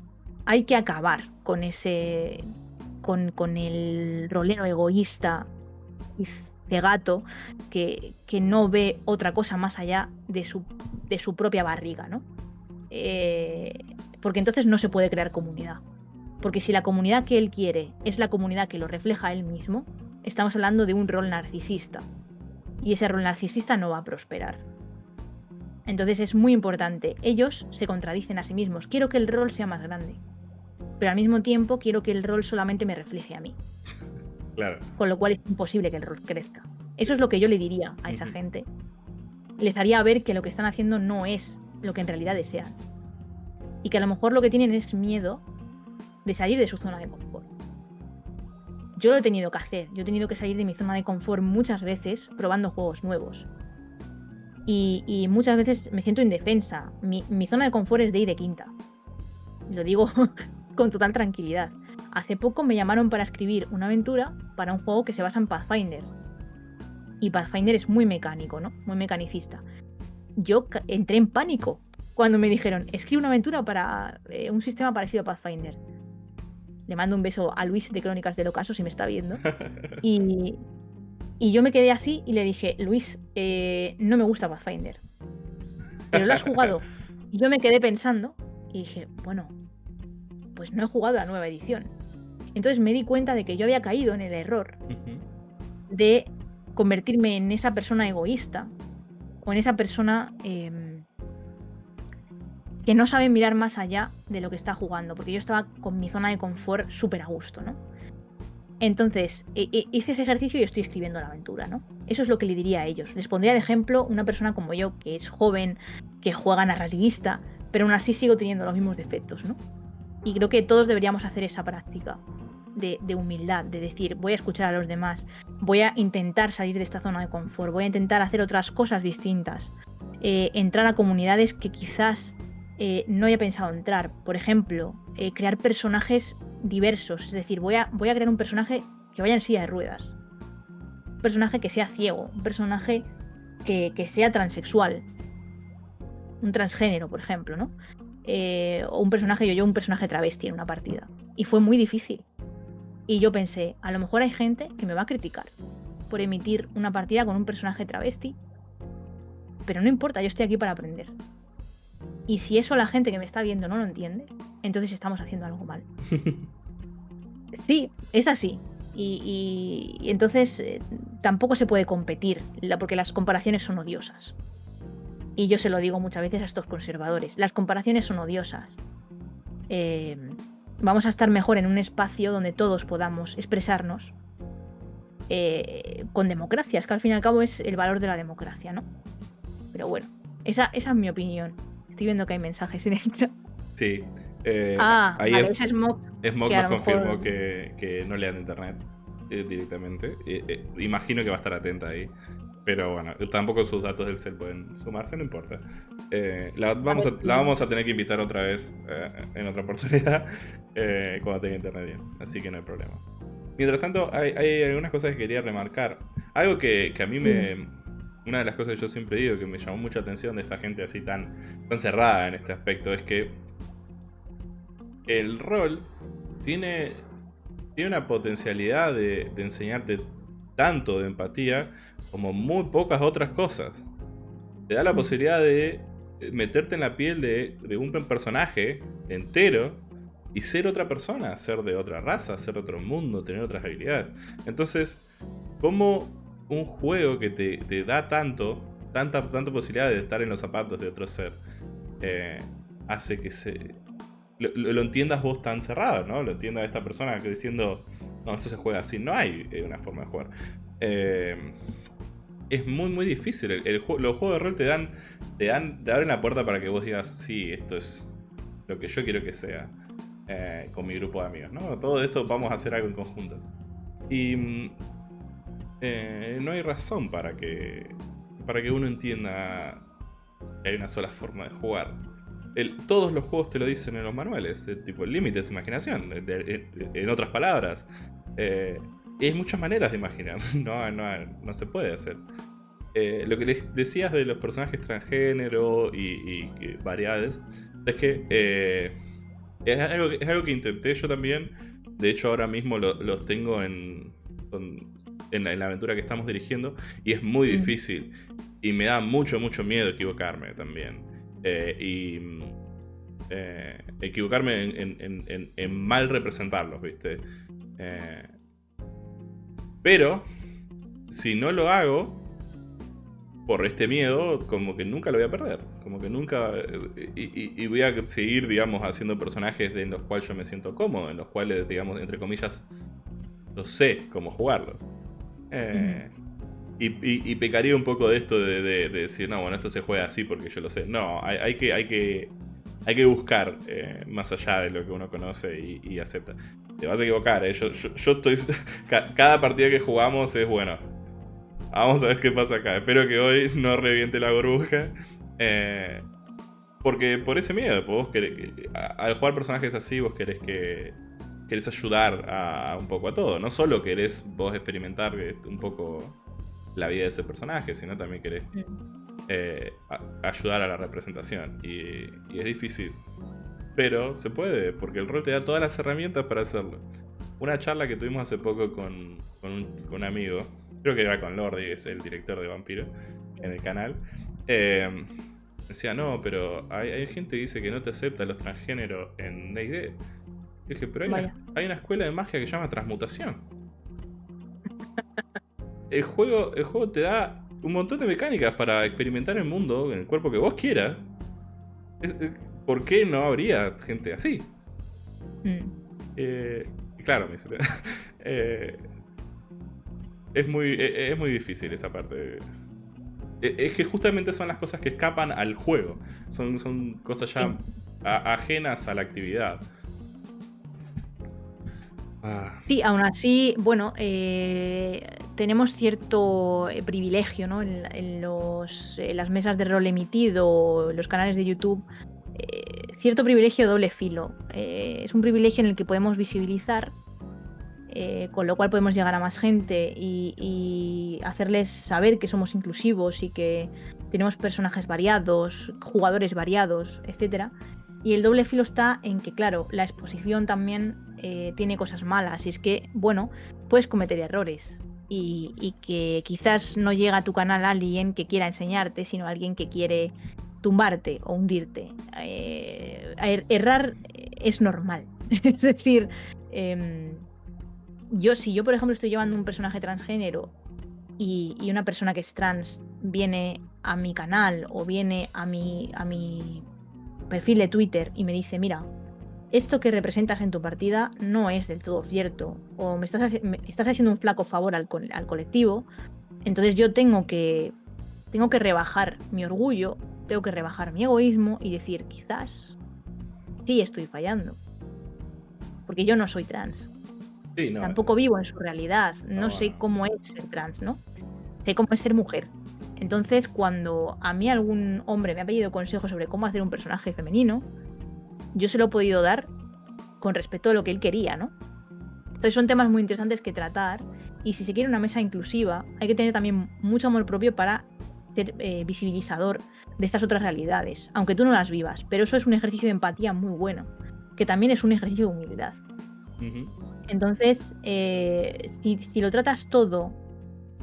S2: hay que acabar con ese. con, con el rolero egoísta y cegato que, que, no ve otra cosa más allá de su, de su propia barriga, ¿no? Eh, porque entonces no se puede crear comunidad. Porque si la comunidad que él quiere es la comunidad que lo refleja él mismo, estamos hablando de un rol narcisista. Y ese rol narcisista no va a prosperar. Entonces es muy importante. Ellos se contradicen a sí mismos. Quiero que el rol sea más grande. Pero al mismo tiempo quiero que el rol solamente me refleje a mí.
S1: Claro.
S2: Con lo cual es imposible que el rol crezca. Eso es lo que yo le diría a esa gente. Les haría ver que lo que están haciendo no es lo que en realidad desean. Y que a lo mejor lo que tienen es miedo de salir de su zona de confort. Yo lo he tenido que hacer. Yo he tenido que salir de mi zona de confort muchas veces probando juegos nuevos. Y, y, muchas veces me siento indefensa. Mi, zona de confort es de ir de quinta. Lo digo con total tranquilidad. Hace poco me llamaron para escribir una aventura para un juego que se basa en Pathfinder. Y Pathfinder es muy mecánico, ¿no? Muy mecanicista. Yo entré en pánico cuando me dijeron, escribe una aventura para eh, un sistema parecido a Pathfinder. Le mando un beso a Luis de Crónicas del Ocaso si me está viendo. Y, y yo me quedé así y le dije, Luis, eh, no me gusta Pathfinder. Pero lo has jugado. Y yo me quedé pensando y dije, bueno, pues no he jugado la nueva edición. Entonces me di cuenta de que yo había caído en el error de convertirme en esa persona egoísta o en esa persona eh, que no sabe mirar más allá de lo que está jugando, porque yo estaba con mi zona de confort súper a gusto, ¿no? Entonces, hice ese ejercicio y estoy escribiendo la aventura, ¿no? Eso es lo que le diría a ellos. Les pondría de ejemplo una persona como yo, que es joven, que juega narrativista, pero aún así sigo teniendo los mismos defectos, ¿no? Y creo que todos deberíamos hacer esa práctica de, de, humildad, de decir, voy a escuchar a los demás, voy a intentar salir de esta zona de confort, voy a intentar hacer otras cosas distintas, eh, entrar a comunidades que quizás eh, no haya pensado entrar. Por ejemplo, eh, crear personajes diversos. Es decir, voy a, voy a crear un personaje que vaya en silla de ruedas. Un personaje que sea ciego. Un personaje que, que sea transexual. Un transgénero, por ejemplo, ¿no? Eh, o un personaje, yo, yo, un personaje travesti en una partida. Y fue muy difícil. Y yo pensé, a lo mejor hay gente que me va a criticar por emitir una partida con un personaje travesti. Pero no importa, yo estoy aquí para aprender. Y si eso la gente que me está viendo no lo entiende, entonces estamos haciendo algo mal. sí, es así. Y, y, y entonces eh, tampoco se puede competir, porque las comparaciones son odiosas. Y yo se lo digo muchas veces a estos conservadores. Las comparaciones son odiosas. Eh, vamos a estar mejor en un espacio donde todos podamos expresarnos eh, con democracia. Es que al fin y al cabo es el valor de la democracia, ¿no? Pero bueno, esa, esa es mi opinión. Estoy viendo que hay mensajes en el chat.
S1: Sí. Eh,
S2: ah,
S1: ahí
S2: vale,
S1: es,
S2: que a
S1: nos
S2: mejor-
S1: confirmó que, que no lean internet eh, directamente. Eh, eh, imagino que va a estar atenta ahí. Pero bueno, tampoco sus datos del cel pueden sumarse, no importa. Eh, la, vamos a, la vamos a tener que invitar otra vez eh, en otra oportunidad eh, cuando tenga internet bien. Así que no hay problema. Mientras tanto, hay, hay algunas cosas que quería remarcar. Algo que, que a mí me. Una de las cosas que yo siempre digo que me llamó mucha atención de esta gente así tan, tan cerrada en este aspecto es que el rol tiene, tiene una potencialidad de, de enseñarte tanto de empatía como muy pocas otras cosas. Te da la posibilidad de meterte en la piel de, de un personaje entero y ser otra persona, ser de otra raza, ser de otro mundo, tener otras habilidades. Entonces, ¿cómo un juego que te, te da tanto, tanta, tanta posibilidad de estar en los zapatos de otro ser, eh, hace que se lo, lo entiendas vos tan cerrado, ¿no? Lo entienda esta persona que diciendo, no, esto se juega así. No hay eh, una forma de jugar. Eh, es muy, muy difícil. El, los juegos de rol te dan, te dan, te abren la puerta para que vos digas, sí, esto es lo que yo quiero que sea con mi grupo de amigos, ¿no? Todo esto vamos a hacer algo en conjunto. Y mm, eh, no hay razón para que, para que uno entienda que hay una sola forma de jugar. El- todos los juegos te lo dicen en los manuales, eh, tipo el límite de tu imaginación, en otras palabras. Eh, hay muchas maneras de imaginar, no, no, no se puede hacer. Lo que les decías de los personajes transgénero y, y variedades, es que es, algo, que- intenté yo también. De hecho, ahora mismo lo- los tengo en, en, la, en la aventura que estamos dirigiendo y es muy
S2: Sí.
S1: difícil. Y me da mucho, mucho miedo equivocarme también. Eh, y eh, equivocarme en, mal representarlos, ¿viste? Eh, pero, si no lo hago, por este miedo, como que nunca lo voy a perder. Como que nunca. Y, y- y voy a seguir, digamos, haciendo personajes de- en los cuales yo me siento cómodo, en los cuales, digamos, entre comillas, yo sé cómo jugarlos. Eh, y, pecaría un poco de esto de, de- de decir, no, bueno, esto se juega así porque yo lo sé. No, hay, que, hay que. Hay que buscar eh, más allá de lo que uno conoce y, acepta. Te vas a equivocar, ¿eh? yo, estoy. ca- Cada partida que jugamos es bueno. Vamos a ver qué pasa acá. Espero que hoy no reviente la burbuja. Eh, porque por ese miedo, pues vos querés al jugar personajes así, vos querés que. Querés ayudar a, a un poco a todo. No solo querés vos experimentar eh, un poco la vida de ese personaje, sino también querés eh, a- ayudar a la representación. Y, y es difícil. Pero se puede, porque el rol te da todas las herramientas para hacerlo. Una charla que tuvimos hace poco con, con un, con un amigo, creo que era con Lordi, es el director de Vampiro, en el canal. eh, decía, no, pero hay, hay gente que dice que no te acepta los transgéneros en DD. Dije, pero hay una,
S2: Vaya.
S1: hay una escuela de magia que se llama transmutación. El juego, el juego te da un montón de mecánicas para experimentar el mundo en el cuerpo que vos quieras. ¿Por qué no habría gente así?
S2: Mm.
S1: Eh, claro, me eh, es, muy, e- es muy difícil esa parte. E- Es que justamente son las cosas que escapan al juego. Son, son cosas ya a- ajenas a la actividad. Ah,
S2: Sí, aún así, bueno, eh, tenemos cierto eh, privilegio ¿no? en, en los, en las mesas de rol emitido, los canales de YouTube, eh, cierto privilegio doble filo. Eh, es un privilegio en el que podemos visibilizar, eh, con lo cual podemos llegar a más gente y, y hacerles saber que somos inclusivos y que tenemos personajes variados, jugadores variados, etcétera. Y el doble filo está en que, claro, la exposición también eh, tiene cosas malas. Y es que, bueno, puedes cometer errores. Y, y que quizás no llega a tu canal alguien que quiera enseñarte, sino alguien que quiere tumbarte o hundirte. Eh, er- errar es normal. es decir, em, yo, si yo, por ejemplo, estoy llevando un personaje transgénero y, y una persona que es trans viene a mi canal o viene a mi, a mi perfil de Twitter y me dice, mira, esto que representas en tu partida no es del todo cierto, o me estás, me estás haciendo un flaco favor al, co- al colectivo, entonces yo tengo que, tengo que rebajar mi orgullo, tengo que rebajar mi egoísmo y decir, quizás sí estoy fallando, porque yo no soy trans,
S1: sí, no.
S2: tampoco vivo en su realidad, no
S1: No,
S2: sé cómo es ser trans, ¿no? Sé cómo es ser mujer. Entonces, cuando a mí algún hombre me ha pedido consejo sobre cómo hacer un personaje femenino, yo se lo he podido dar con respecto a lo que él quería, ¿no? Entonces son temas muy interesantes que tratar y si se quiere una mesa inclusiva, hay que tener también mucho amor propio para ser eh, visibilizador de estas otras realidades, aunque tú no las vivas, pero eso es un ejercicio de empatía muy bueno, que también es un ejercicio de humildad. Entonces, eh, si, si lo tratas todo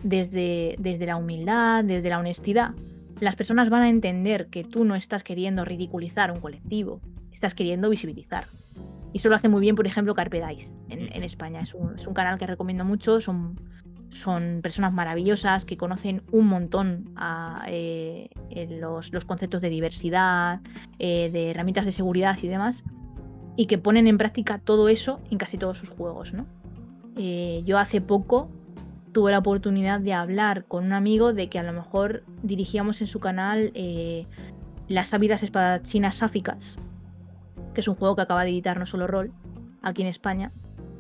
S2: desde, desde la humildad, desde la honestidad, las personas van a entender que tú no estás queriendo ridiculizar un colectivo, estás queriendo visibilizar. Y eso lo hace muy bien, por ejemplo, Carpe Dice en, España. Es un, canal que recomiendo mucho, son son personas maravillosas que conocen un montón eh, los, conceptos de diversidad, eh, de herramientas de seguridad y demás, y que ponen en práctica todo eso en casi todos sus juegos, ¿no? Eh, yo hace poco tuve la oportunidad de hablar con un amigo de que a lo mejor dirigíamos en su canal Las ávidas espadachinas sáficas, que es un juego que acaba de editar No Solo Roll aquí en España,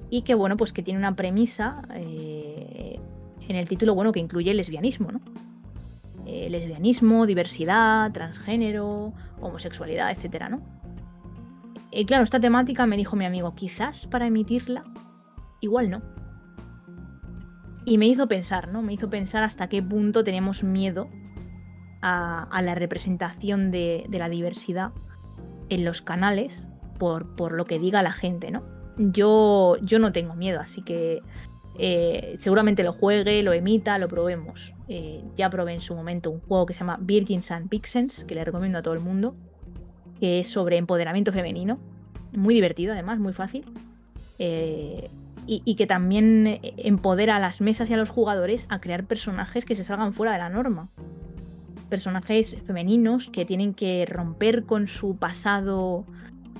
S2: y que bueno, pues que tiene una premisa eh, en el título, bueno, que incluye lesbianismo, ¿no? Eh, lesbianismo, diversidad, transgénero, homosexualidad, etcétera, ¿no? Y claro, esta temática me dijo mi amigo, quizás para emitirla, igual no. Y me hizo pensar, ¿no? Me hizo pensar hasta qué punto tenemos miedo a, la representación de la diversidad en los canales por, por lo que diga la gente, ¿no? Yo, yo no tengo miedo, así que eh, seguramente lo juegue, lo emita, lo probemos. Eh, ya probé en su momento un juego que se llama Virgins and Vixens, que le recomiendo a todo el mundo, que es sobre empoderamiento femenino. Muy divertido, además, muy fácil. Eh, y, y que también empodera a las mesas y a los jugadores a crear personajes que se salgan fuera de la norma. Personajes femeninos que tienen que romper con su pasado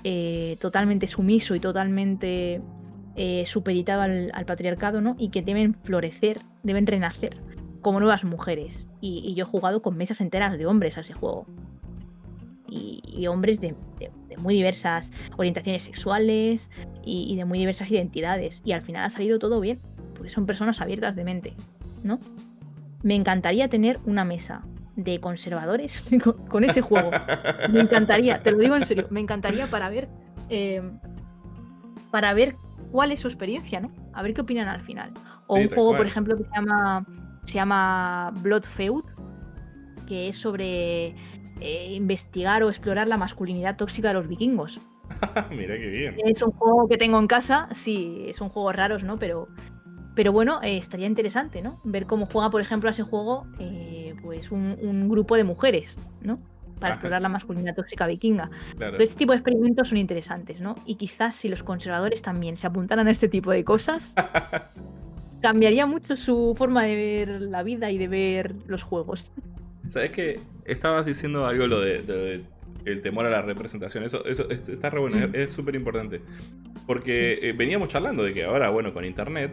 S2: eh, totalmente sumiso y totalmente eh, supeditado al, patriarcado, ¿no? Y que deben florecer, deben renacer como nuevas mujeres. Y, yo he jugado con mesas enteras de hombres a ese juego. Y, hombres de muy diversas orientaciones sexuales y, y de muy diversas identidades. Y al final ha salido todo bien, porque son personas abiertas de mente, ¿no? Me encantaría tener una mesa de conservadores con, con ese juego. Me encantaría, te lo digo en serio, me encantaría para ver eh, para ver cuál es su experiencia, ¿no? A ver qué opinan al final. O
S1: Sí,
S2: un juego, por ejemplo, que se llama se llama Blood Feud, que es sobre eh, investigar o explorar la masculinidad tóxica de los vikingos.
S1: Mira qué bien.
S2: Es un juego que tengo en casa, sí, son juegos raros, ¿no? Pero, pero bueno, eh, estaría interesante, ¿no? Ver cómo juega, por ejemplo, a ese juego, eh, pues un, un grupo de mujeres, ¿no? Para
S1: Ajá.
S2: explorar la masculinidad tóxica vikinga.
S1: Claro.
S2: Todo este tipo de experimentos son interesantes, ¿no? Y quizás si los conservadores también se apuntaran a este tipo de cosas, cambiaría mucho su forma de ver la vida y de ver los juegos.
S1: ¿Sabes que Estabas diciendo algo lo de, lo de el temor a la representación. Eso, eso es- está re bueno,
S2: Mm.
S1: es- es súper importante. Porque eh, veníamos charlando de que ahora, bueno, con internet,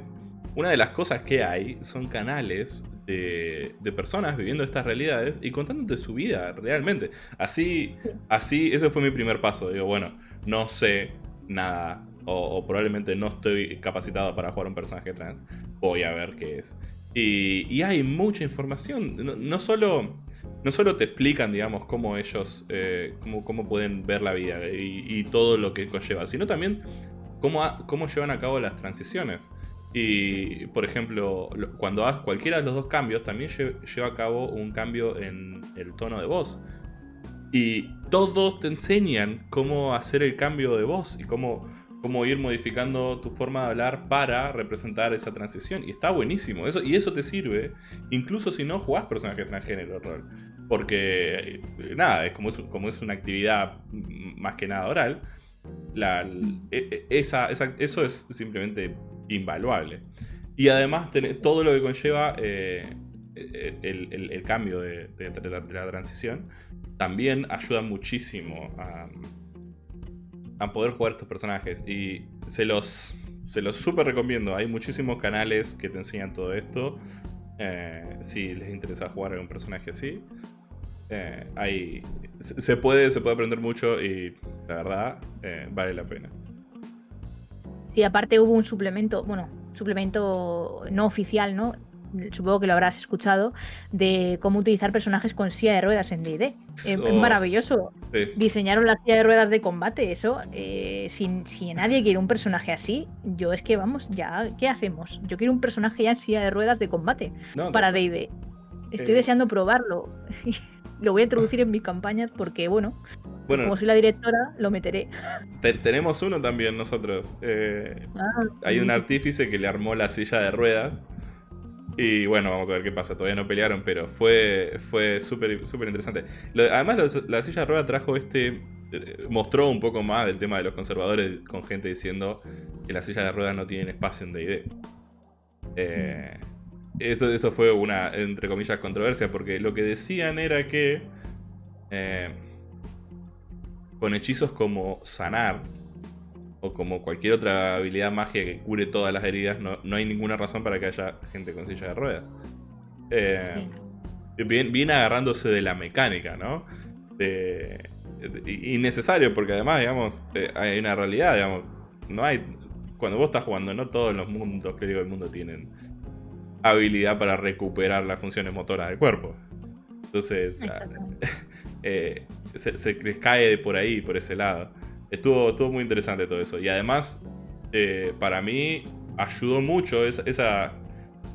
S1: una de las cosas que hay son canales de, de personas viviendo estas realidades y contándote su vida realmente. Así, así, ese fue mi primer paso. Digo, bueno, no sé nada. O, probablemente no estoy capacitado para jugar un personaje trans. Voy a ver qué es. Y, hay mucha información. No, solo no solo te explican, digamos, cómo ellos, eh, cómo, cómo pueden ver la vida y, todo lo que conlleva, sino también cómo, cómo llevan a cabo las transiciones. Y, por ejemplo, lo- cuando hagas cualquiera de los dos cambios, también lle- lleva a cabo un cambio en el tono de voz. Y todos te enseñan cómo hacer el cambio de voz y cómo, cómo ir modificando tu forma de hablar para representar esa transición. Y está buenísimo. Eso, y eso te sirve incluso si no jugás personaje transgénero rol. Porque, eh, nada, es como es, una actividad más que nada oral. e- e- esa- eso es simplemente invaluable. Y además, tenés todo lo que conlleva eh, el, el- cambio de, de- la, transición también ayuda muchísimo a, a poder jugar estos personajes. Y se los, se los súper recomiendo. Hay muchísimos canales que te enseñan todo esto. Eh, si les interesa jugar a un personaje así. Eh, hay, se se puede, se puede aprender mucho y la verdad eh, vale la pena.
S2: Sí, aparte hubo un suplemento, bueno, suplemento no oficial, ¿no? Supongo que lo habrás escuchado, de cómo utilizar personajes con silla de ruedas en D&D. Es es
S1: So-
S2: maravilloso.
S1: Sí.
S2: Diseñaron la silla de ruedas de combate, eso. eh, si, si nadie quiere un personaje así, yo es que vamos, ya, ¿qué hacemos? Yo quiero un personaje ya en silla de ruedas de combate
S1: No,
S2: para D&D. Estoy
S1: Eh.
S2: deseando probarlo. lo voy a introducir en mis campañas porque, bueno,
S1: bueno,
S2: como soy la directora, lo meteré.
S1: te- tenemos uno también nosotros. Eh,
S2: Ah,
S1: hay un
S2: sí.
S1: artífice que le armó la silla de ruedas. Y bueno, vamos a ver qué pasa. Todavía no pelearon, pero fue, fue súper súper interesante. Lo- además, la silla de ruedas trajo este. eh, mostró un poco más del tema de los conservadores con gente diciendo que las sillas de ruedas no tienen espacio en DD. Eh, esto, esto fue una, entre comillas, controversia, porque lo que decían era que eh, con hechizos como sanar o como cualquier otra habilidad magia que cure todas las heridas, no, no hay ninguna razón para que haya gente con silla de ruedas. Eh, bien, bien agarrándose de la mecánica, ¿no? De, de- innecesario, porque además, digamos, eh, hay una realidad, digamos, no hay... Cuando vos estás jugando, no todos los mundos, que digo, el mundo tienen habilidad para recuperar las funciones motoras del cuerpo. Entonces, eh, se, se les cae de por ahí, por ese lado. Estuvo, estuvo muy interesante todo eso. Y además, eh, para mí, ayudó mucho esa, esa,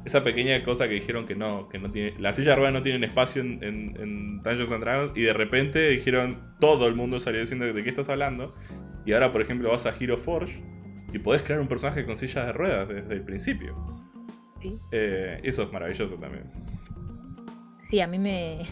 S1: esa pequeña cosa que dijeron que no, que no tiene. La silla de ruedas no tienen espacio en, en- en Dungeons and Dragons. Y de repente dijeron, todo el mundo salió diciendo de qué estás hablando. Y ahora, por ejemplo, vas a Hero Forge y podés crear un personaje con sillas de ruedas desde el principio.
S2: Sí.
S1: Eh, eso es maravilloso también.
S2: Sí, a mí me,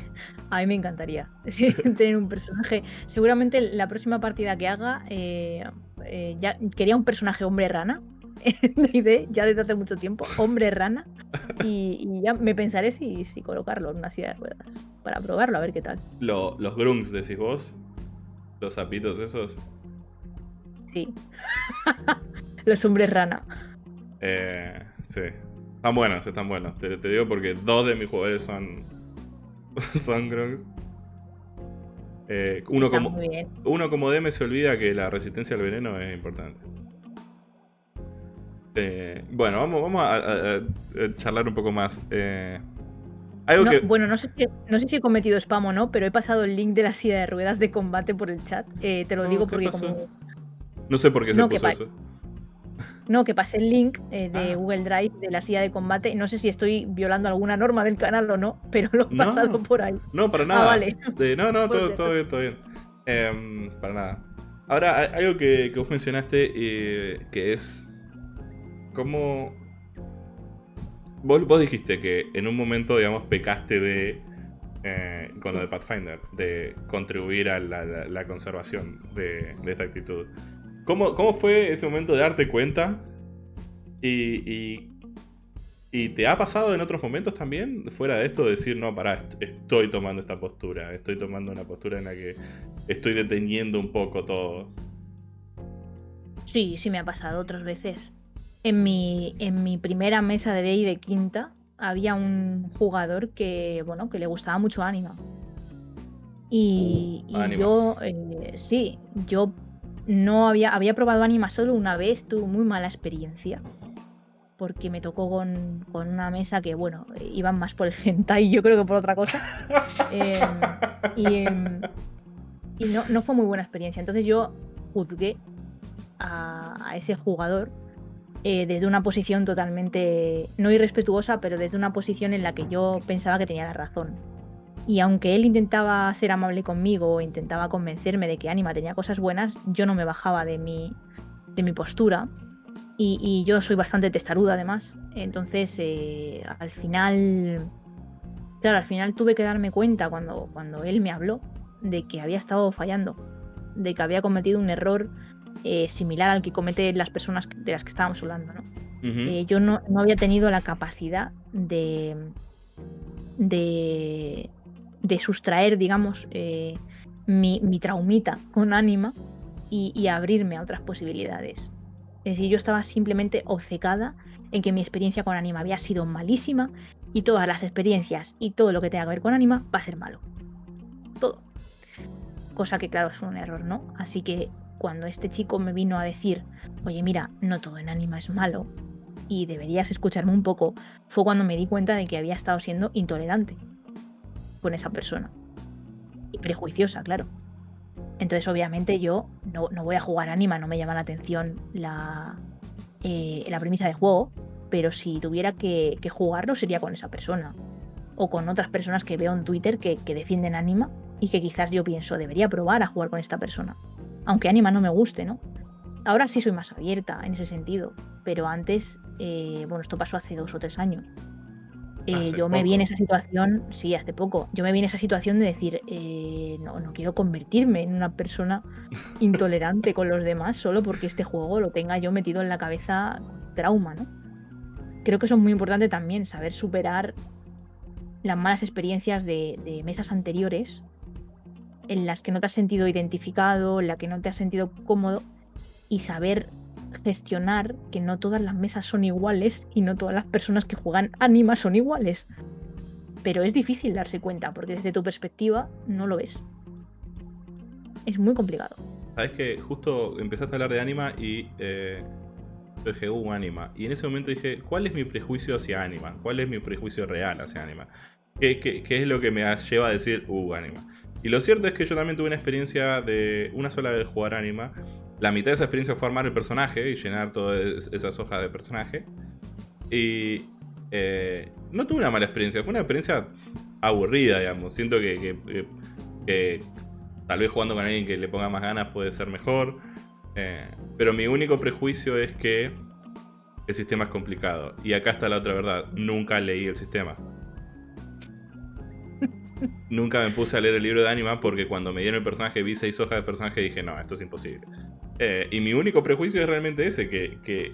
S2: a mí me encantaría tener un personaje. Seguramente la próxima partida que haga, eh, eh, ya quería un personaje hombre rana D&D, ya desde hace mucho tiempo, hombre rana, y, y ya me pensaré si, si colocarlo en una silla de ruedas para probarlo, a ver qué tal.
S1: Lo- los grunts, decís vos. Los sapitos esos.
S2: Sí. Los hombres rana.
S1: Eh, sí. Están buenos, están buenos. Te, te digo porque dos de mis jugadores son. son grunts. Eh, uno,
S2: Está
S1: como, uno como DM se olvida que la resistencia al veneno es importante. Eh, bueno, vamos, vamos a, a- a charlar un poco más. Eh, algo
S2: No,
S1: que.
S2: Bueno, no sé, si, no sé si he cometido spam o no, pero he pasado el link de la silla de ruedas de combate por el chat. Eh, te lo
S1: No,
S2: digo
S1: ¿qué
S2: porque como
S1: No sé por qué se puso eso.
S2: No, que pasé el link eh, de
S1: Ah.
S2: Google Drive de la silla de combate. No sé si estoy violando alguna norma del canal o no, pero lo he
S1: No.
S2: pasado por ahí.
S1: No, para nada.
S2: Ah, vale.
S1: De- no, no, todo, bien, todo bien. Em, para nada. Ahora, algo que, que vos mencionaste, eh, que es como... Vos, vos dijiste que en un momento, digamos, pecaste de... eh, con lo de Pathfinder, de contribuir a la, la- la conservación de, de esta actitud. ¿Cómo, ¿Cómo fue ese momento de darte cuenta? Y, y, ¿Y te ha pasado en otros momentos también, fuera de esto, decir, no, pará, est- estoy tomando esta postura, estoy tomando una postura en la que estoy deteniendo un poco todo?
S2: Sí, sí me ha pasado otras veces. En mi, en mi primera mesa de Day de quinta había un jugador que, bueno, que le gustaba mucho Anima. Y, yo, eh, sí, yo no había, había probado Anima solo una vez, tuve muy mala experiencia. Porque me tocó con, con una mesa que, bueno, iban más por el hentai, yo creo que por otra cosa. Em, y em, y no, no fue muy buena experiencia. Entonces yo juzgué a, a ese jugador eh, desde una posición totalmente, no irrespetuosa, pero desde una posición en la que yo pensaba que tenía la razón. Y aunque él intentaba ser amable conmigo o intentaba convencerme de que Anima tenía cosas buenas, yo no me bajaba de mi, de mi postura. Y, y yo soy bastante testaruda además. Entonces, eh, al final, claro, al final tuve que darme cuenta cuando, cuando él me habló de que había estado fallando, de que había cometido un error eh, similar al que cometen las personas de las que estábamos hablando. ¿no? Eh, yo no, no había tenido la capacidad de, de, de sustraer, digamos, eh, mi, mi traumita con ánima y, y abrirme a otras posibilidades. Es decir, yo estaba simplemente obcecada en que mi experiencia con anima había sido malísima y todas las experiencias y todo lo que tenga que ver con anima va a ser malo. Todo. Cosa que claro es un error, ¿no? Así que cuando este chico me vino a decir, oye mira, no todo en anima es malo y deberías escucharme un poco, fue cuando me di cuenta de que había estado siendo intolerante con esa persona. Y prejuiciosa, claro. Entonces, obviamente, yo no, no voy a jugar anima, no me llama la atención la, eh, la premisa de juego, pero si tuviera que, jugarlo sería con esa persona. O con otras personas que veo en Twitter que, que defienden anima y que quizás yo pienso, debería probar a jugar con esta persona. Aunque anima no me guste, ¿no? Ahora sí soy más abierta en ese sentido, pero antes, eh, bueno, esto pasó hace dos o tres años. Eh,
S1: Hace
S2: yo me vi en esa situación, sí, hace poco, yo me vi en esa situación de decir, eh, no, no quiero convertirme en una persona intolerante con los demás solo porque este juego lo tenga yo metido en la cabeza trauma, ¿no? creo que eso es muy importante también, saber superar las malas experiencias de, de mesas anteriores en las que no te has sentido identificado, en las que no te has sentido cómodo y saber gestionar que no todas las mesas son iguales y no todas las personas que juegan anima son iguales. Pero es difícil darse cuenta porque desde tu perspectiva no lo ves. Es muy complicado.
S1: Sabes que justo empezaste a hablar de anima y eh, yo dije, uh, anima. Y en ese momento dije, ¿cuál es mi prejuicio hacia anima? ¿Cuál es mi prejuicio real hacia anima? ¿Qué, qué- es lo que me lleva a decir, uh, anima? Y lo cierto es que yo también tuve una experiencia de una sola vez jugar anima. La mitad de esa experiencia fue armar el personaje y llenar todas esas hojas de personaje. Y eh, no tuve una mala experiencia, fue una experiencia aburrida, digamos. Siento que, tal vez jugando con alguien que le ponga más ganas puede ser mejor. Eh, pero mi único prejuicio es que el sistema es complicado. Y acá está la otra verdad, nunca leí el sistema. Nunca me puse a leer el libro de Anima porque cuando me dieron el personaje vi seis hojas de personaje y dije, no, esto es imposible. Eh, y mi único prejuicio es realmente ese, que,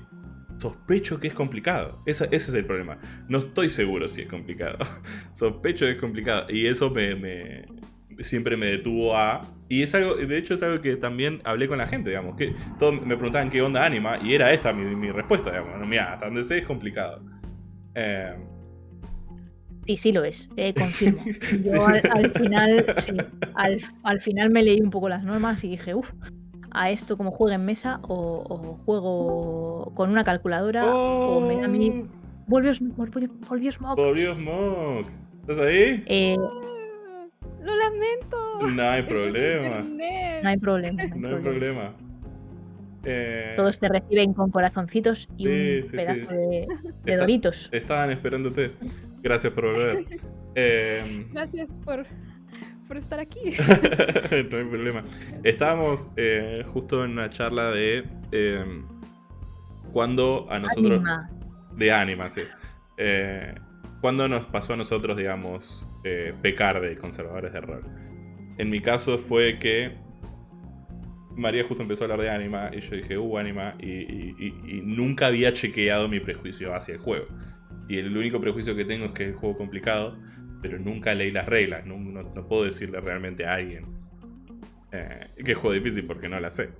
S1: sospecho que es complicado. Ese es el problema. No estoy seguro si es complicado. sospecho que es complicado. Y eso me, siempre me detuvo a... Y es algo, de hecho es algo que también hablé con la gente, digamos. Que todos me preguntaban qué onda Anima y era esta mi, mi respuesta, digamos. Mira, hasta donde sé es complicado. Eh,
S2: Y sí lo es, eh, confirmo.
S1: Sí.
S2: Yo al, al final, sí, al, al final me leí un poco las normas y dije, uff, a esto como juego en mesa o, o juego con una calculadora o me da a mí... Volvió, volvió, volvió Smoke.
S1: Volvió Smoke. ¿Estás ahí?
S2: Eh,
S3: Lo lamento.
S1: No hay
S3: mi
S1: problema.
S2: no hay problema. no hay
S1: No hay
S2: problema.
S1: problema. Eh,
S2: Todos te reciben con corazoncitos y
S1: Sí,
S2: un
S1: sí,
S2: pedazo
S1: sí.
S2: de, de
S1: Está-
S2: doritos.
S1: Estaban esperándote. Gracias por volver. Eh,
S3: Gracias por, por estar aquí.
S1: no hay problema. Estábamos eh, justo en una charla de eh, cuando a nosotros...
S2: Anima.
S1: De ánima, sí. Eh, cuando nos pasó a nosotros, digamos, eh, pecar de conservadores de rol. En mi caso fue que María justo empezó a hablar de anima y yo dije, uh, anima, y, y- y- y nunca había chequeado mi prejuicio hacia el juego. Y el único prejuicio que tengo es que es un juego complicado, pero nunca leí las reglas, no, no- puedo decirle realmente a alguien eh, que es juego difícil porque no la sé.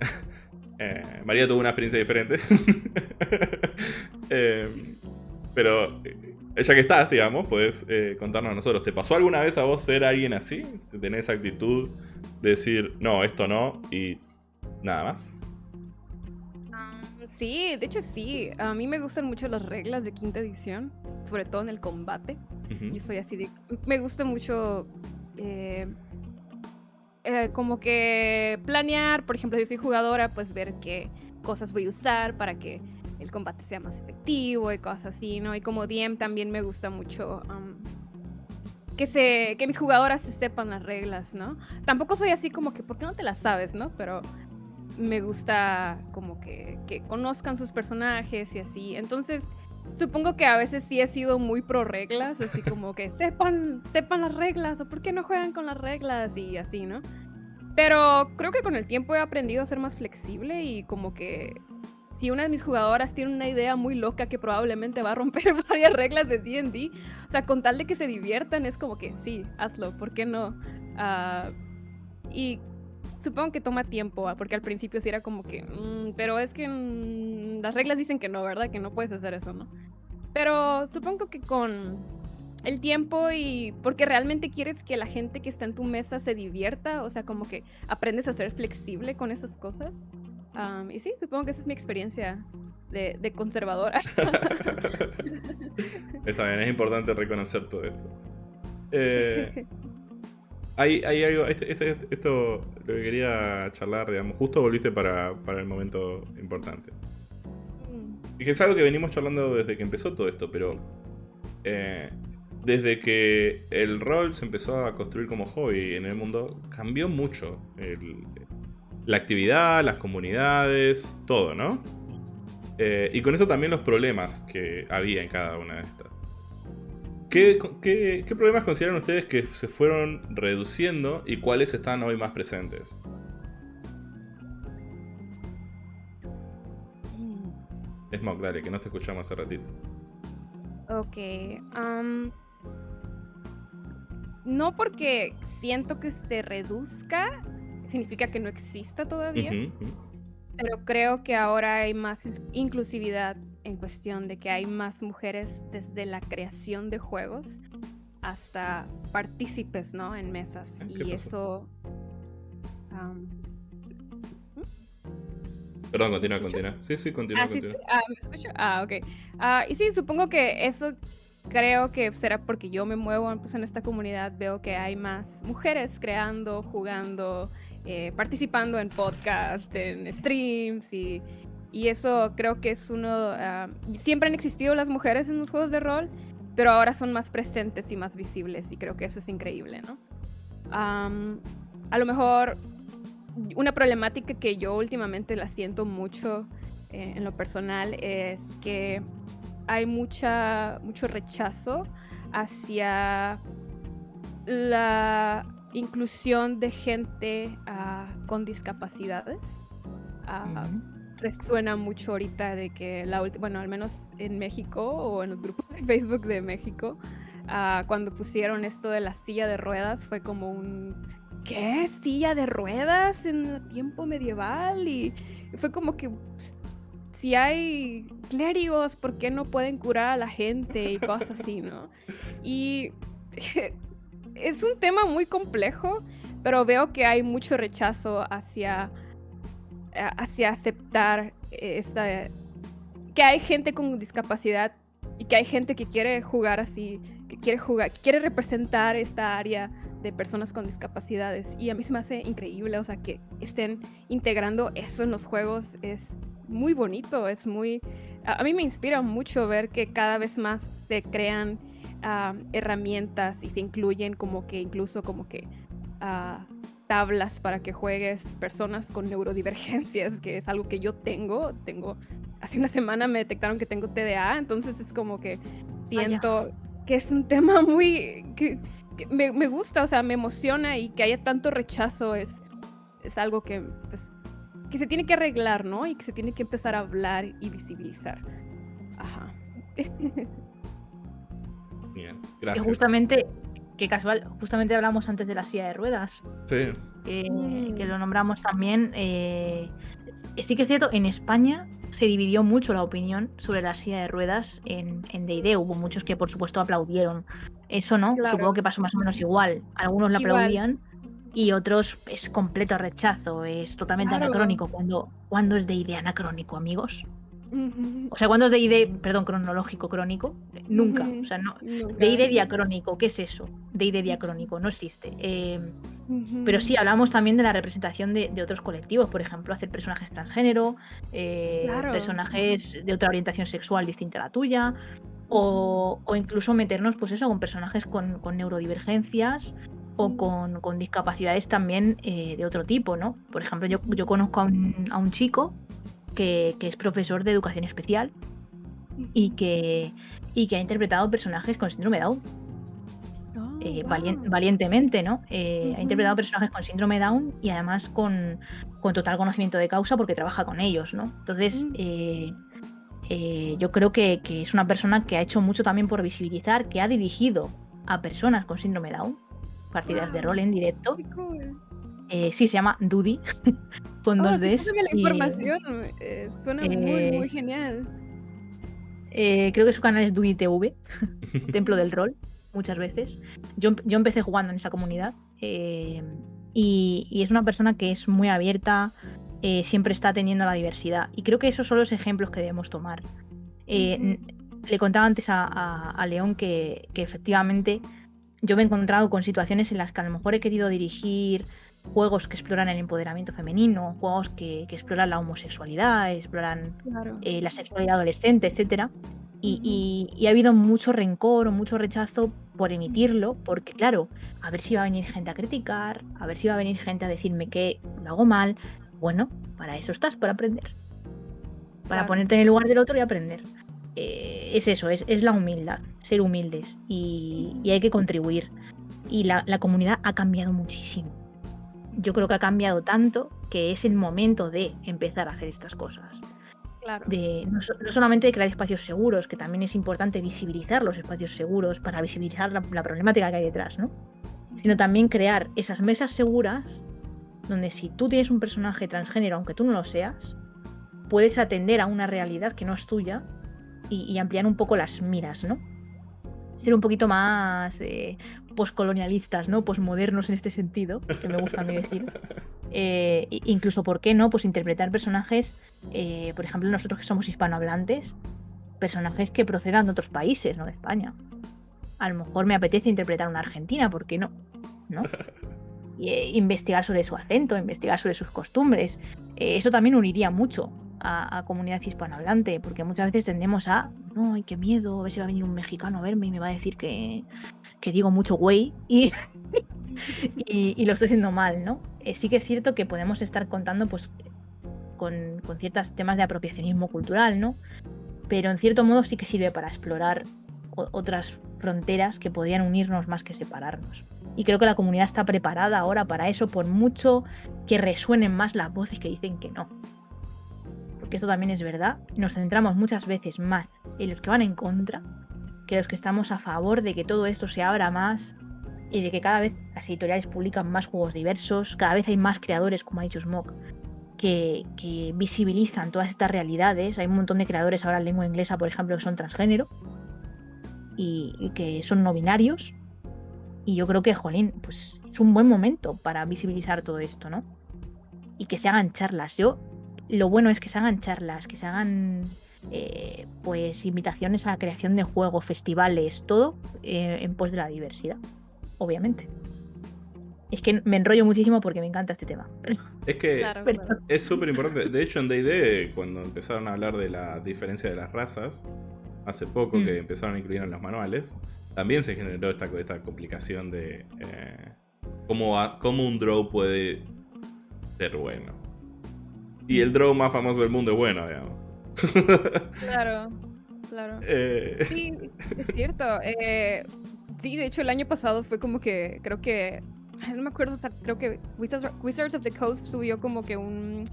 S1: Eh, María tuvo una experiencia diferente. Eh, pero eh, ya que estás, digamos, puedes contarnos a nosotros. ¿Te pasó alguna vez a vos ser alguien así? ¿Te tenés esa actitud de decir, no, esto no y nada más?
S3: Sí, de hecho sí. A mí me gustan mucho las reglas de quinta edición, sobre todo en el combate. Yo soy así de... Me gusta mucho... eh, eh, como que planear, por ejemplo, yo soy jugadora, pues ver qué cosas voy a usar para que el combate sea más efectivo y cosas así, ¿no? Y como DM también me gusta mucho que, se, que mis jugadoras se sepan las reglas, ¿no? Tampoco soy así como que, ¿por qué no te las sabes, no? Pero me gusta como que, que conozcan sus personajes y así. Entonces, supongo que a veces sí he sido muy pro reglas, así como que sepan, sepan las reglas o por qué no juegan con las reglas y así, ¿no? Pero creo que con el tiempo he aprendido a ser más flexible y como que si una de mis jugadoras tiene una idea muy loca que probablemente va a romper varias reglas de D&D, o sea, con tal de que se diviertan es como que sí, hazlo, ¿por qué no? Ah, y supongo que toma tiempo, ah, porque al principio sí era como que, "Mm, pero es que mm, las reglas dicen que no, ¿verdad? Que no puedes hacer eso, ¿no? Pero supongo que con el tiempo y porque realmente quieres que la gente que está en tu mesa se divierta, o sea, como que aprendes a ser flexible con esas cosas. Am, y sí, supongo que esa es mi experiencia de, de conservadora.
S1: Bien, es importante reconocer todo esto. Eh, hay, hay algo, este- este- esto lo que quería charlar, digamos, justo volviste para, para el momento importante. Y que es algo que venimos charlando desde que empezó todo esto, pero eh, desde que el rol se empezó a construir como hobby en el mundo, cambió mucho el- la actividad, las comunidades, todo, ¿no? Eh, y con esto también los problemas que había en cada una de estas. ¿Qué, qué- qué problemas consideran ustedes que se fueron reduciendo y cuáles están hoy más presentes? Smoke, dale, que no te escuchamos hace ratito.
S3: Ok. no porque siento que se reduzca, significa que no exista todavía. Pero creo que ahora hay más inclusividad en cuestión de que hay más mujeres desde la creación de juegos hasta partícipes, ¿no? En mesas.
S1: Ah, ¿qué
S3: Y
S1: pasó?
S3: eso... am,
S1: Perdón, continúa, continúa. Sí, sí, continúa,
S3: ah, sí,
S1: continúa.
S3: ah, ¿me escucho? Ah, ok. Ah, y sí, supongo que eso creo que será porque yo me muevo pues, en esta comunidad, veo que hay más mujeres creando, jugando, eh, participando en podcast, en streams y, y eso creo que es uno... ah, siempre han existido las mujeres en los juegos de rol, pero ahora son más presentes y más visibles y creo que eso es increíble, ¿no? Am, a lo mejor una problemática que yo últimamente la siento mucho eh, en lo personal es que hay mucha, mucho rechazo hacia la inclusión de gente ah, con discapacidades.
S2: Ujú.
S3: Resuena mucho ahorita de que la última, bueno, al menos en México o en los grupos de Facebook de México, ah, cuando pusieron esto de la silla de ruedas fue como un ¿qué? ¿Silla de ruedas en el tiempo medieval? Y fue como que pues, si hay clérigos, ¿por qué no pueden curar a la gente y cosas así, ¿no? Y es un tema muy complejo, pero veo que hay mucho rechazo hacia hacia aceptar esta que hay gente con discapacidad y que hay gente que quiere jugar así, que quiere jugar, que quiere representar esta área de personas con discapacidades. Y a mí se me hace increíble, o sea, que estén integrando eso en los juegos. Es muy bonito, es muy a, a mí me inspira mucho ver que cada vez más se crean ah, herramientas y se incluyen como que incluso como que ah, tablas para que juegues personas con neurodivergencias, que es algo que yo tengo. Tengo, hace una semana me detectaron que tengo TDA, entonces es como que siento que es un tema muy que, que me, me gusta, o sea, me emociona y que haya tanto rechazo es, es algo que, pues, que se tiene que arreglar, ¿no? Y que se tiene que empezar a hablar y visibilizar. Ajá.
S1: Bien, gracias.
S2: justamente, que casual, justamente hablamos antes de la silla de ruedas,
S1: Sí,
S2: que,
S3: Mm.
S2: que lo nombramos también. eh, sí que es cierto, en España se dividió mucho la opinión sobre la silla de ruedas en en D&D. Hubo muchos que, por supuesto, aplaudieron eso, ¿no?
S3: Claro.
S2: Supongo que pasó más o menos igual. Algunos la
S3: Igual.
S2: aplaudían y otros es completo rechazo, es totalmente
S3: Claro.
S2: anacrónico. Cuando, cuando es D&D anacrónico, amigos? O sea, cuando es D&D, perdón, cronológico, crónico, nunca. O sea, no,
S3: Nunca.
S2: D&D diacrónico, ¿qué es eso? D&D diacrónico, no existe. Eh,
S3: Ujú.
S2: pero sí, hablamos también de la representación de, de otros colectivos, por ejemplo, hacer personajes transgénero, eh,
S3: Claro.
S2: personajes de otra orientación sexual distinta a la tuya, o, o incluso meternos, pues eso, con personajes con, con neurodivergencias o con, con discapacidades también eh, de otro tipo, ¿no? Por ejemplo, yo, yo conozco a un, a un chico que, que es profesor de educación especial y que, y que ha interpretado personajes con síndrome de Down
S3: Oh,
S2: eh,
S3: wow.
S2: valientemente, ¿no? Eh, Ha interpretado personajes con síndrome Down y además con, con total conocimiento de causa porque trabaja con ellos, ¿no? Entonces,
S3: Mm.
S2: eh, eh, yo creo que, que es una persona que ha hecho mucho también por visibilizar, que ha dirigido a personas con síndrome Down, partidas de rol en directo.
S3: Cool.
S2: Eh, sí, se llama Dudy, con
S3: Oh,
S2: dos
S3: sí,
S2: Ds.
S3: pásame la
S2: y,
S3: información. eh, suena muy,
S2: eh,
S3: muy genial.
S2: eh, creo que su canal es Dudy TV, Templo del Rol, muchas veces. Yo, yo empecé jugando en esa comunidad eh, y, y es una persona que es muy abierta, eh, siempre está atendiendo a la diversidad. Y creo que esos son los ejemplos que debemos tomar. Eh, Le contaba antes a, a- a León que, que efectivamente yo me he encontrado con situaciones en las que a lo mejor he querido dirigir juegos que exploran el empoderamiento femenino, juegos que, que exploran la homosexualidad, exploran
S3: Claro.
S2: eh, la sexualidad adolescente, etcétera. Y, y- y ha habido mucho rencor o mucho rechazo por emitirlo, porque claro, a ver si va a venir gente a criticar, a ver si va a venir gente a decirme que lo hago mal. Bueno, para eso estás, para aprender. Para
S3: Claro.
S2: ponerte en el lugar del otro y aprender. Eh, es eso, es, es la humildad, ser humildes y, y hay que contribuir. Y la, la comunidad ha cambiado muchísimo. Yo creo que ha cambiado tanto que es el momento de empezar a hacer estas cosas.
S3: Claro.
S2: de no, no solamente de crear espacios seguros, que también es importante visibilizar los espacios seguros para visibilizar la, la problemática que hay detrás, ¿no? Sino también crear esas mesas seguras donde si tú tienes un personaje transgénero, aunque tú no lo seas, puedes atender a una realidad que no es tuya y, y ampliar un poco las miras, ¿no? Ser un poquito más eh, poscolonialistas, ¿no? Posmodernos en este sentido, que me gusta a mí decir. Eh, incluso, ¿por qué no? Pues interpretar personajes, eh, por ejemplo, nosotros que somos hispanohablantes, personajes que procedan de otros países, no de España. A lo mejor me apetece interpretar una argentina, ¿por qué no? ¿No? Y, eh, investigar sobre su acento, investigar sobre sus costumbres. Eso también uniría mucho a, a comunidad hispanohablante, porque muchas veces tendemos a, no, ay, qué miedo, a ver si va a venir un mexicano a verme y me va a decir que, que digo mucho güey y, y, lo estoy haciendo mal, ¿no? Eh, sí que es cierto que podemos estar contando pues con, con ciertos temas de apropiacionismo cultural, ¿no? Pero en cierto modo sí que sirve para explorar otras fronteras que podrían unirnos más que separarnos. Y creo que la comunidad está preparada ahora para eso, por mucho que resuenen más las voces que dicen que no. Porque esto también es verdad. Nos centramos muchas veces más en los que van en contra que los que estamos a favor de que todo esto se abra más y de que cada vez las editoriales publican más juegos diversos, cada vez hay más creadores, como ha dicho Smoke, que, que visibilizan todas estas realidades. Hay un montón de creadores ahora en lengua inglesa, por ejemplo, que son transgénero y, y que son no binarios. Y yo creo que, jolín, pues es un buen momento para visibilizar todo esto, ¿no? Y que se hagan charlas. Yo, lo bueno es que se hagan charlas, que se hagan eh, pues invitaciones a la creación de juegos, festivales, todo eh, en pos de la diversidad, obviamente. Es que me enrollo muchísimo porque me encanta este tema. pero-
S1: Es que
S3: Claro,
S2: pero-
S3: claro.
S1: es súper importante. De hecho, en D&D, cuando empezaron a hablar de la diferencia de las razas, hace poco
S2: Mm.
S1: que empezaron a incluir en los manuales, también se generó esta, esta complicación de eh, cómo, a- cómo un draw puede ser bueno. Y el draw más famoso del mundo es bueno, digamos.
S3: Claro, claro.
S1: Eh,
S3: Sí, es cierto. eh, sí, de hecho el año pasado fue como que, creo que, no me acuerdo, o sea, creo que Wizards, Wizards of the Coast subió como que un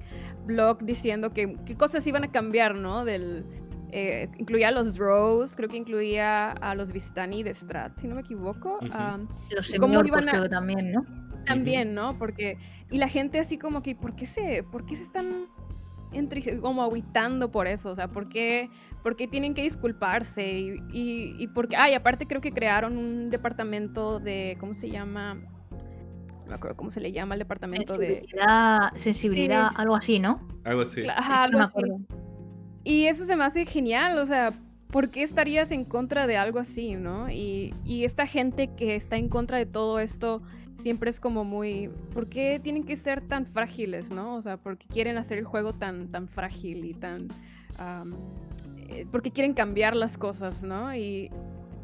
S3: blog diciendo que qué cosas iban a cambiar, ¿no? Del, eh, incluía a los Drows, creo que incluía a los Vistani de Strat, si no me equivoco.
S2: Los
S3: ¿Cómo
S2: semiorcos
S3: iban a-
S2: creo también, ¿no?
S3: también, ¿no? Porque y la gente así como que ¿por qué se por qué se están entre, como aguitando por eso? O sea, ¿por qué, por qué tienen que disculparse? Y, y, y porque, ay, aparte creo que crearon un departamento de, ¿cómo se llama? No me acuerdo cómo se le llama el departamento de...
S2: Sensibilidad,
S3: Sí.
S2: algo así, ¿no?
S1: algo así.
S3: Ajá,
S2: No
S3: algo
S2: me
S3: así.
S2: acuerdo.
S3: Y eso se me hace genial, o sea, ¿por qué estarías en contra de algo así, no? Y, y esta gente que está en contra de todo esto siempre es como muy, ¿por qué tienen que ser tan frágiles, no? O sea, ¿por qué quieren hacer el juego tan, tan frágil y tan... am, eh, porque quieren cambiar las cosas, ¿no? Y,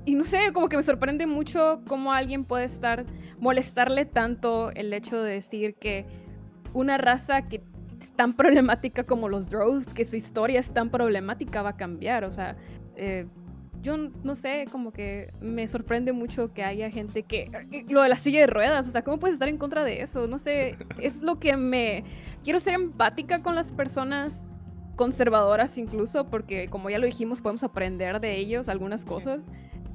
S3: y no sé, como que me sorprende mucho cómo alguien puede estar, molestarle tanto el hecho de decir que una raza que es tan problemática como los Drows, que su historia es tan problemática, va a cambiar. O sea, eh, yo no sé, como que me sorprende mucho que haya gente que... Lo de la silla de ruedas, o sea, ¿cómo puedes estar en contra de eso? No sé, es lo que me... Quiero ser empática con las personas conservadoras incluso, porque como ya lo dijimos, podemos aprender de ellos algunas cosas.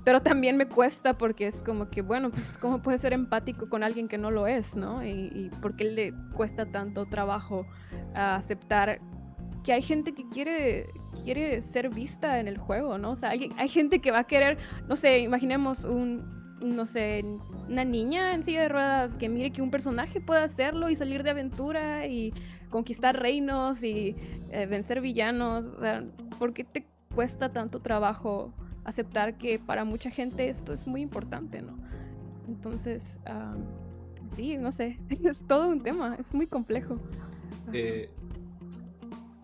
S3: Pero también me cuesta porque es como que, bueno, pues cómo puedes ser empático con alguien que no lo es, ¿no? Y, y por qué le cuesta tanto trabajo aceptar que hay gente que quiere, quiere ser vista en el juego, ¿no? O sea, hay, hay gente que va a querer, no sé, imaginemos un, no sé, una niña en silla de ruedas que mire que un personaje puede hacerlo y salir de aventura y conquistar reinos y eh, vencer villanos. O ¿Por qué te cuesta tanto trabajo aceptar que para mucha gente esto es muy importante, ¿no? Entonces, am, sí, no sé, es todo un tema, es muy complejo.
S1: Eh,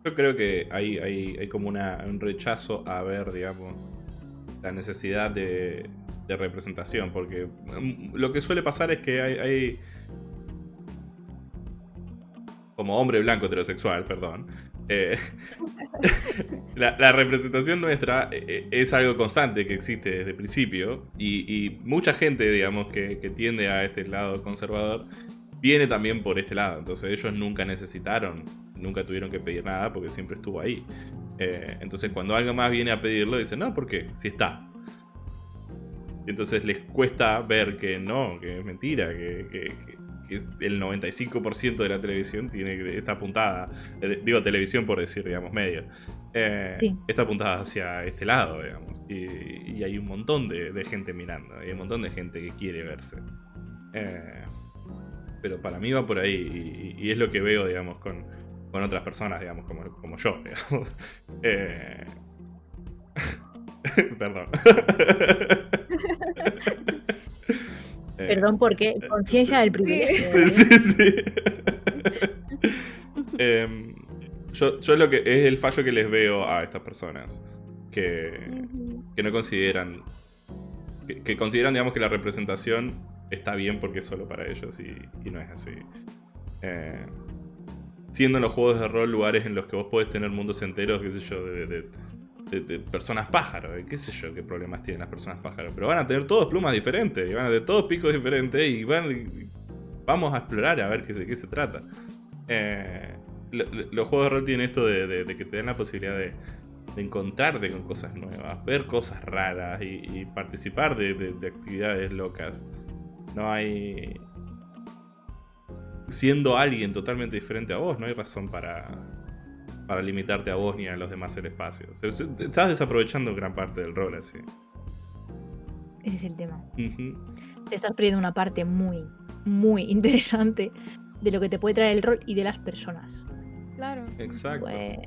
S1: yo creo que hay, hay, hay como una, un rechazo a ver, digamos, la necesidad de, de representación, porque mm, lo que suele pasar es que hay, hay- como hombre blanco heterosexual, perdón, eh, la, la representación nuestra eh, es algo constante que existe desde el principio y, y mucha gente, digamos, que, que tiende a este lado conservador, viene también por este lado. Entonces ellos nunca necesitaron, nunca tuvieron que pedir nada porque siempre estuvo ahí. Eh, entonces cuando alguien más viene a pedirlo, dicen, no, ¿por qué? Si está. Y entonces les cuesta ver que no, que es mentira, que, que- que el 95% de la televisión tiene está apuntada, eh, digo televisión por decir, digamos, medio, eh,
S2: Sí.
S1: está apuntada hacia este lado, digamos. Y, y hay un montón de, de gente mirando, hay un montón de gente que quiere verse. Eh, pero para mí va por ahí y, y es lo que veo, digamos, con, con otras personas, digamos, como, como yo, digamos. Eh, Perdón. Eh,
S2: Perdón, porque conciencia del privilegio.
S1: Sí,
S2: ¿eh?
S1: sí, sí. Em, yo, yo lo que es el fallo que les veo a estas personas. Que, que no consideran. Que, que consideran, digamos, que la representación está bien porque es solo para ellos y, no es así. Eh, siendo en los juegos de rol lugares en los que vos podés tener mundos enteros, qué sé yo, de, personas pájaro, eh, qué sé yo, qué problemas tienen las personas pájaro. Pero van a tener todos plumas diferentes, y van a tener todos picos diferentes, y van. vamos a explorar a ver qué, de qué se trata. Eh, lo- lo- los juegos de rol tienen esto de, que te dan la posibilidad de, encontrarte con cosas nuevas, ver cosas raras y, participar de actividades locas. No hay. Siendo alguien totalmente diferente a vos, no hay razón para, para limitarte a vos ni a los demás el espacio. O sea, se- estás desaprovechando gran parte del rol así.
S2: Ese es el tema. Te estás perdiendo una parte muy, muy interesante de lo que te puede traer el rol y de las personas.
S3: Claro.
S1: Exacto.
S2: Pues,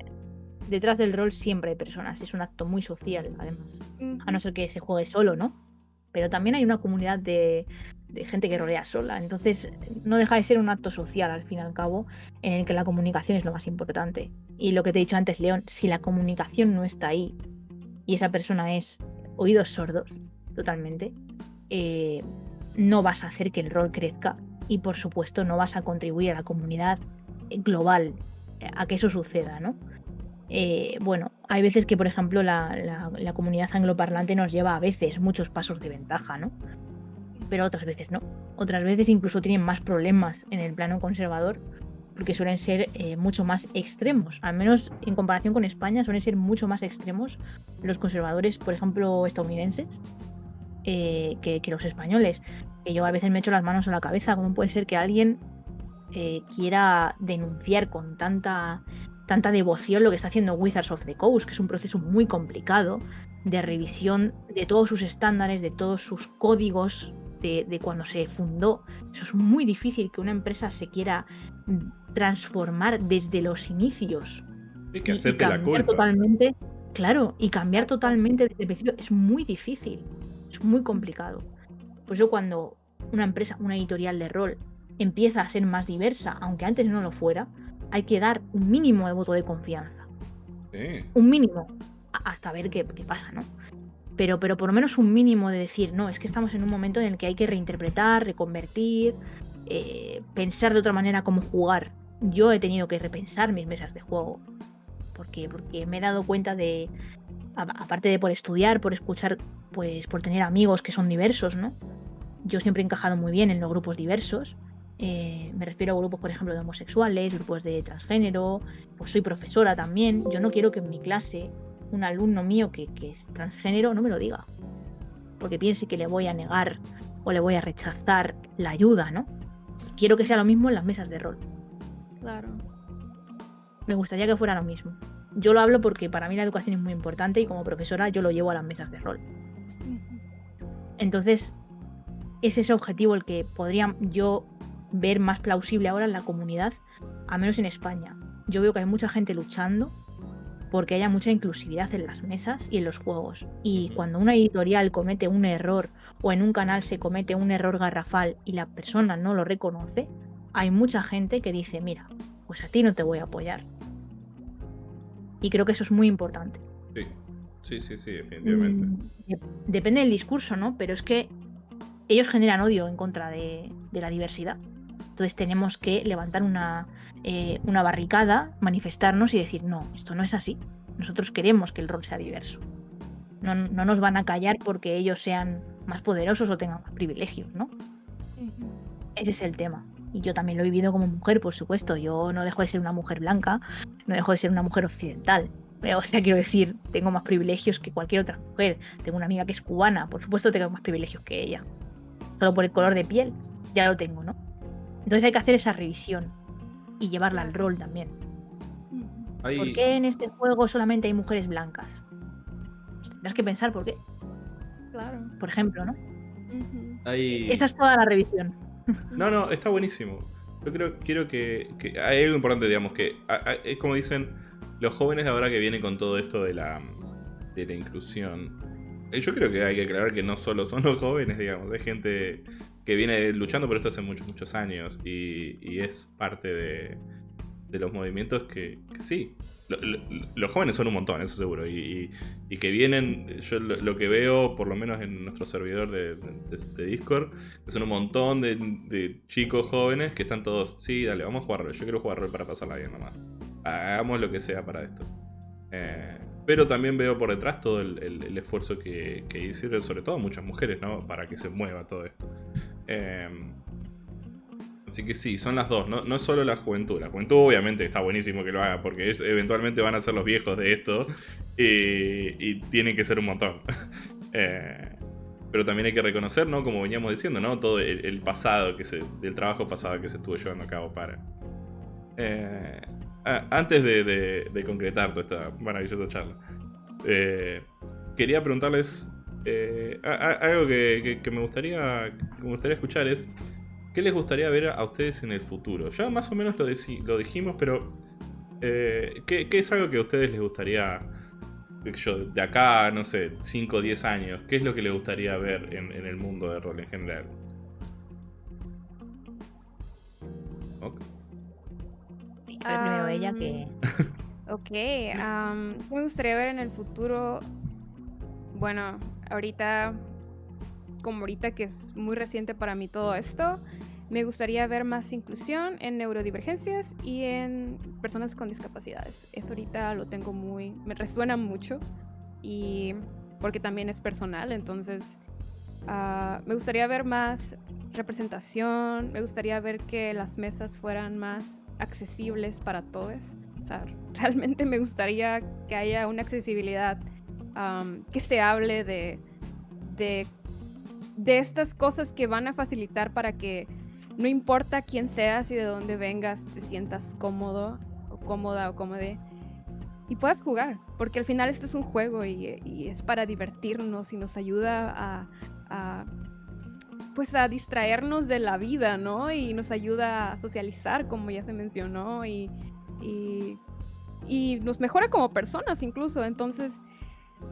S2: detrás del rol siempre hay personas. Es un acto muy social, además. A no ser que se juegue solo, ¿no? Pero también hay una comunidad de, de gente que rolea sola. Entonces, no deja de ser un acto social, al fin y al cabo, en el que la comunicación es lo más importante. Y lo que te he dicho antes, León, si la comunicación no está ahí y esa persona es oídos sordos, totalmente, eh, no vas a hacer que el rol crezca y, por supuesto, no vas a contribuir a la comunidad global eh, a que eso suceda, ¿no? Eh, bueno, hay veces que, por ejemplo, la- la comunidad angloparlante nos lleva a veces muchos pasos de ventaja, ¿no? Pero otras veces no. Otras veces incluso tienen más problemas en el plano conservador porque suelen ser eh, mucho más extremos. Al menos en comparación con España suelen ser mucho más extremos los conservadores, por ejemplo, estadounidenses, eh, que, los españoles. Que yo a veces me echo las manos a la cabeza. ¿Cómo puede ser que alguien eh, quiera denunciar con tanta tanta devoción lo que está haciendo Wizards of the Coast, que es un proceso muy complicado de revisión de todos sus estándares, de todos sus códigos de, de cuando se fundó. Eso es muy difícil que una empresa se quiera mm, transformar desde los inicios
S1: Hay que
S2: y- y,
S1: hacerte la
S2: cambiar
S1: culpa.
S2: totalmente. Claro, y cambiar totalmente desde el principio es muy difícil, es muy complicado. Por eso cuando una empresa, una editorial de rol, empieza a ser más diversa, aunque antes no lo fuera, hay que dar un mínimo de voto de confianza.
S1: Sí.
S2: Un mínimo, hasta ver qué, qué pasa, ¿no? Pero, pero por lo menos un mínimo de decir, no, es que estamos en un momento en el que hay que reinterpretar, reconvertir, eh, pensar de otra manera cómo jugar. Yo he tenido que repensar mis mesas de juego. Porque, porque me he dado cuenta de, aparte de por estudiar, por escuchar, pues por tener amigos que son diversos, ¿no? Yo siempre he encajado muy bien en los grupos diversos. Eh, me refiero a grupos, por ejemplo, de homosexuales, grupos de transgénero, pues soy profesora también. Yo no quiero que en mi clase un alumno mío que, que es transgénero no me lo diga. Porque piense que le voy a negar o le voy a rechazar la ayuda, ¿no? Quiero que sea lo mismo en las mesas de rol.
S3: Claro.
S2: Me gustaría que fuera lo mismo. Yo lo hablo porque para mí la educación es muy importante y como profesora yo lo llevo a las mesas de rol. Entonces, es ese objetivo el que podría yo ver más plausible ahora en la comunidad, a menos en España. Yo veo que hay mucha gente luchando porque haya mucha inclusividad en las mesas y en los juegos. Y cuando una editorial comete un error o en un canal se comete un error garrafal y la persona no lo reconoce, hay mucha gente que dice, mira, pues a ti no te voy a apoyar. Y creo que eso es muy importante.
S1: Sí, sí, sí, sí, definitivamente.
S2: Mm, de- Depende del discurso, ¿no? Pero es que ellos generan odio en contra de, de la diversidad. Entonces tenemos que levantar una, eh, una barricada, manifestarnos y decir, no, esto no es así. Nosotros queremos que el rol sea diverso. No, no nos van a callar porque ellos sean más poderosos o tengan más privilegios, ¿no? Ese es el tema. Y yo también lo he vivido como mujer, por supuesto. Yo no dejo de ser una mujer blanca, no dejo de ser una mujer occidental. O sea, quiero decir, tengo más privilegios que cualquier otra mujer. Tengo una amiga que es cubana, por supuesto tengo más privilegios que ella. Solo por el color de piel, ya lo tengo, ¿no? Entonces hay que hacer esa revisión y llevarla al rol también. ¿Por qué en este juego solamente hay mujeres blancas? Tendrás que pensar por qué,
S3: Claro.
S2: por ejemplo, ¿no?
S1: Hay-
S2: Esa es toda la revisión.
S1: No, no, está buenísimo. Yo creo, quiero que, que- Hay algo importante, digamos, que a- a- es como dicen los jóvenes de ahora que vienen con todo esto de la, de la inclusión. Eh, Yo creo que hay que aclarar que no solo son los jóvenes, digamos, hay gente que viene luchando por esto hace muchos, muchos años y, y es parte de, de los movimientos que, sí. Lo- lo- los jóvenes son un montón, eso seguro. Y, y- que vienen, yo lo, que veo, por lo menos en nuestro servidor de, de- de Discord, que son un montón de, de chicos jóvenes que están todos, sí, dale, vamos a jugar rol. Yo quiero jugar rol para pasarla bien nomás. Hagamos lo que sea para esto. Eh, pero también veo por detrás todo el, el- el esfuerzo que, que hicieron, sobre todo muchas mujeres, ¿no? Para que se mueva todo esto. Eh, así que sí, son las dos, no, no solo la juventud. La juventud obviamente está buenísimo que lo haga, porque eventualmente van a ser los viejos de esto y, y tienen que ser un montón. Eh, pero también hay que reconocer, ¿no? Como veníamos diciendo, ¿no? Todo el, pasado, que se, del trabajo pasado que se estuvo llevando a cabo para... Eh, antes de concretar toda esta maravillosa charla, eh, quería preguntarles eh, a- a- algo que, que- que me gustaría, que me gustaría escuchar es, ¿qué les gustaría ver a ustedes en el futuro? Ya más o menos lo, dijimos, pero eh, ¿qué, qué es algo que a ustedes les gustaría, yo, de acá, no sé, 5 o 10 años? ¿Qué es lo que les gustaría ver en, en el mundo de rol en general? Ok.
S2: Sí, pero primero ella
S3: Am,
S2: que.
S3: Ok, ¿qué me gustaría ver en el futuro? Bueno, ahorita, como ahorita que es muy reciente para mí todo esto, me gustaría ver más inclusión en neurodivergencias y en personas con discapacidades. Eso ahorita lo tengo muy, me resuena mucho y porque también es personal, entonces ah, me gustaría ver más representación, me gustaría ver que las mesas fueran más accesibles para todos. O sea, realmente me gustaría que haya una accesibilidad, que se hable de, de, estas cosas que van a facilitar para que no importa quién seas y de dónde vengas, te sientas cómodo o cómoda o cómode y puedas jugar, porque al final esto es un juego y, es para divertirnos y nos ayuda a, a, pues a distraernos de la vida, ¿no? Y nos ayuda a socializar, como ya se mencionó, y, y, y nos mejora como personas incluso. Entonces,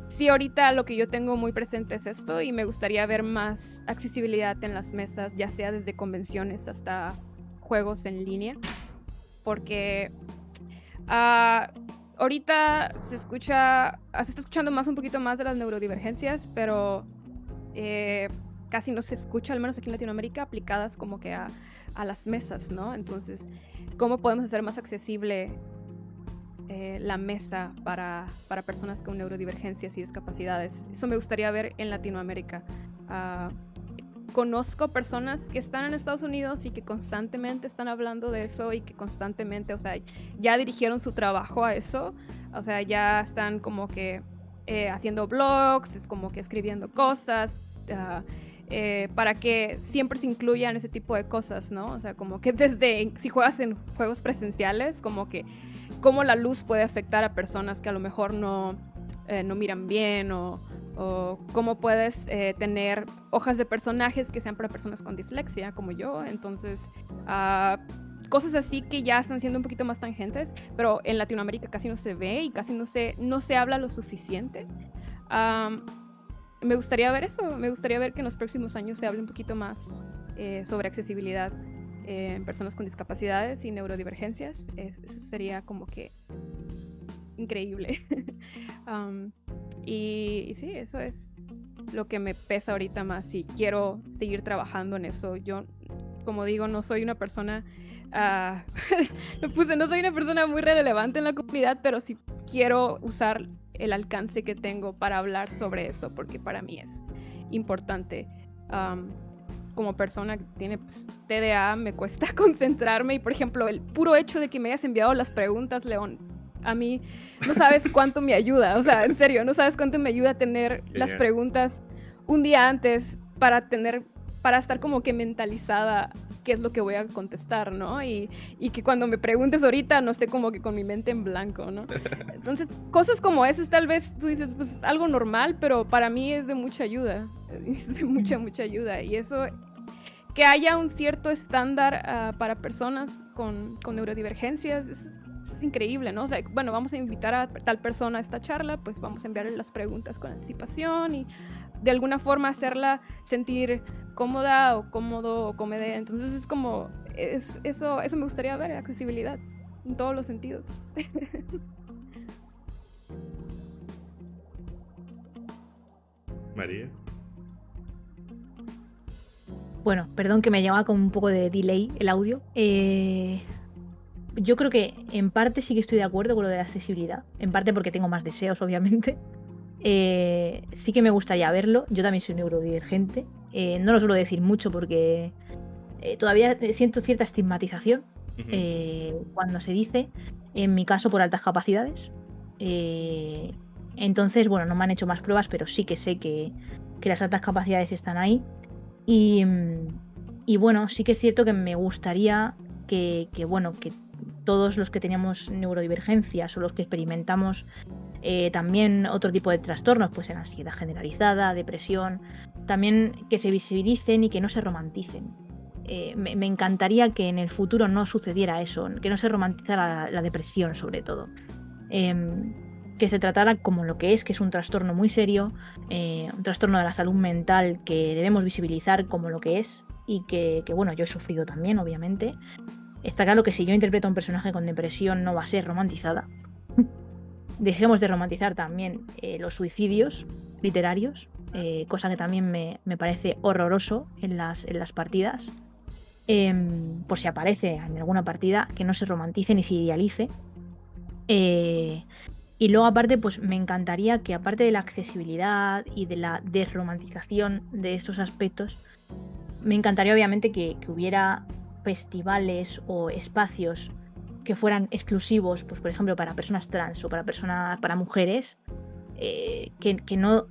S3: sí, ahorita lo que yo tengo muy presente es esto y me gustaría ver más accesibilidad en las mesas, ya sea desde convenciones hasta juegos en línea, porque ah, ahorita se escucha, ah, se está escuchando más un poquito más de las neurodivergencias, pero eh, casi no se escucha, al menos aquí en Latinoamérica, aplicadas como que a, a las mesas, ¿no? Entonces, ¿cómo podemos hacer más accesible eh, la mesa para, para personas con neurodivergencias y discapacidades? Eso me gustaría ver en Latinoamérica. Ah, conozco personas que están en Estados Unidos y que constantemente están hablando de eso y que constantemente, o sea, ya dirigieron su trabajo a eso, o sea, ya están como que eh, haciendo blogs, es como que escribiendo cosas, ah, eh, para que siempre se incluyan ese tipo de cosas, ¿no? O sea, como que desde, si juegas en juegos presenciales, como que cómo la luz puede afectar a personas que a lo mejor no, eh, no miran bien o, o cómo puedes eh, tener hojas de personajes que sean para personas con dislexia como yo. Entonces, ah, cosas así que ya están siendo un poquito más tangentes, pero en Latinoamérica casi no se ve y casi no se, no se habla lo suficiente. Am, me gustaría ver eso, me gustaría ver que en los próximos años se hable un poquito más eh, sobre accesibilidad eh, personas con discapacidades y neurodivergencias. Es- eso sería como que increíble. Am, y, y sí, eso es lo que me pesa ahorita más y quiero seguir trabajando en eso. Yo, como digo, no soy una persona, lo puse, no soy una persona muy relevante en la comunidad, pero sí quiero usar el alcance que tengo para hablar sobre eso, porque para mí es importante. Am, como persona que tiene pues, TDA, me cuesta concentrarme y, por ejemplo, el puro hecho de que me hayas enviado las preguntas, León, a mí no sabes cuánto me ayuda, o sea, en serio, no sabes cuánto me ayuda a tener las preguntas un día antes para tener, para estar como que mentalizada qué es lo que voy a contestar, ¿no? Y, y que cuando me preguntes ahorita no esté como que con mi mente en blanco, ¿no? Entonces, cosas como esas tal vez tú dices, pues es algo normal, pero para mí es de mucha ayuda, es de mucha, mucha ayuda. Y eso, que haya un cierto estándar ah, para personas con, con neurodivergencias, eso es, es increíble, ¿no? O sea, bueno, vamos a invitar a tal persona a esta charla, pues vamos a enviarle las preguntas con anticipación y de alguna forma hacerla sentir cómoda o cómodo o cómoda. Entonces es como, es, eso, eso me gustaría ver, accesibilidad en todos los sentidos.
S1: María.
S2: Bueno, perdón que me llevaba con un poco de delay el audio. Eh, yo creo que en parte sí que estoy de acuerdo con lo de la accesibilidad. En parte porque tengo más deseos, obviamente. Eh, sí que me gustaría verlo. Yo también soy neurodivergente. Eh, no lo suelo decir mucho porque eh, todavía siento cierta estigmatización cuando se dice, en mi caso por altas capacidades. Entonces, bueno, no me han hecho más pruebas, pero sí que sé que, que las altas capacidades están ahí. Y, y bueno, sí que es cierto que me gustaría que, que, bueno, que todos los que tenemos neurodivergencias o los que experimentamos eh, también otro tipo de trastornos, pues en ansiedad generalizada, depresión, también que se visibilicen y que no se romanticen. Eh, me, encantaría que en el futuro no sucediera eso, que no se romantizara la, depresión sobre todo. Em, que se tratara como lo que es, que es un trastorno muy serio, eh, un trastorno de la salud mental que debemos visibilizar como lo que es y que, que, bueno, yo he sufrido también, obviamente. Está claro que si yo interpreto a un personaje con depresión no va a ser romantizada. Dejemos de romantizar también eh, los suicidios literarios, eh, cosa que también me, me parece horroroso en las, en las partidas. Em, por si aparece en alguna partida, que no se romantice ni se idealice. Eh, y luego aparte, pues me encantaría que aparte de la accesibilidad y de la desromantización de estos aspectos, me encantaría obviamente que, que hubiera festivales o espacios que fueran exclusivos, pues por ejemplo, para personas trans o para personas, para mujeres, eh, que, que no,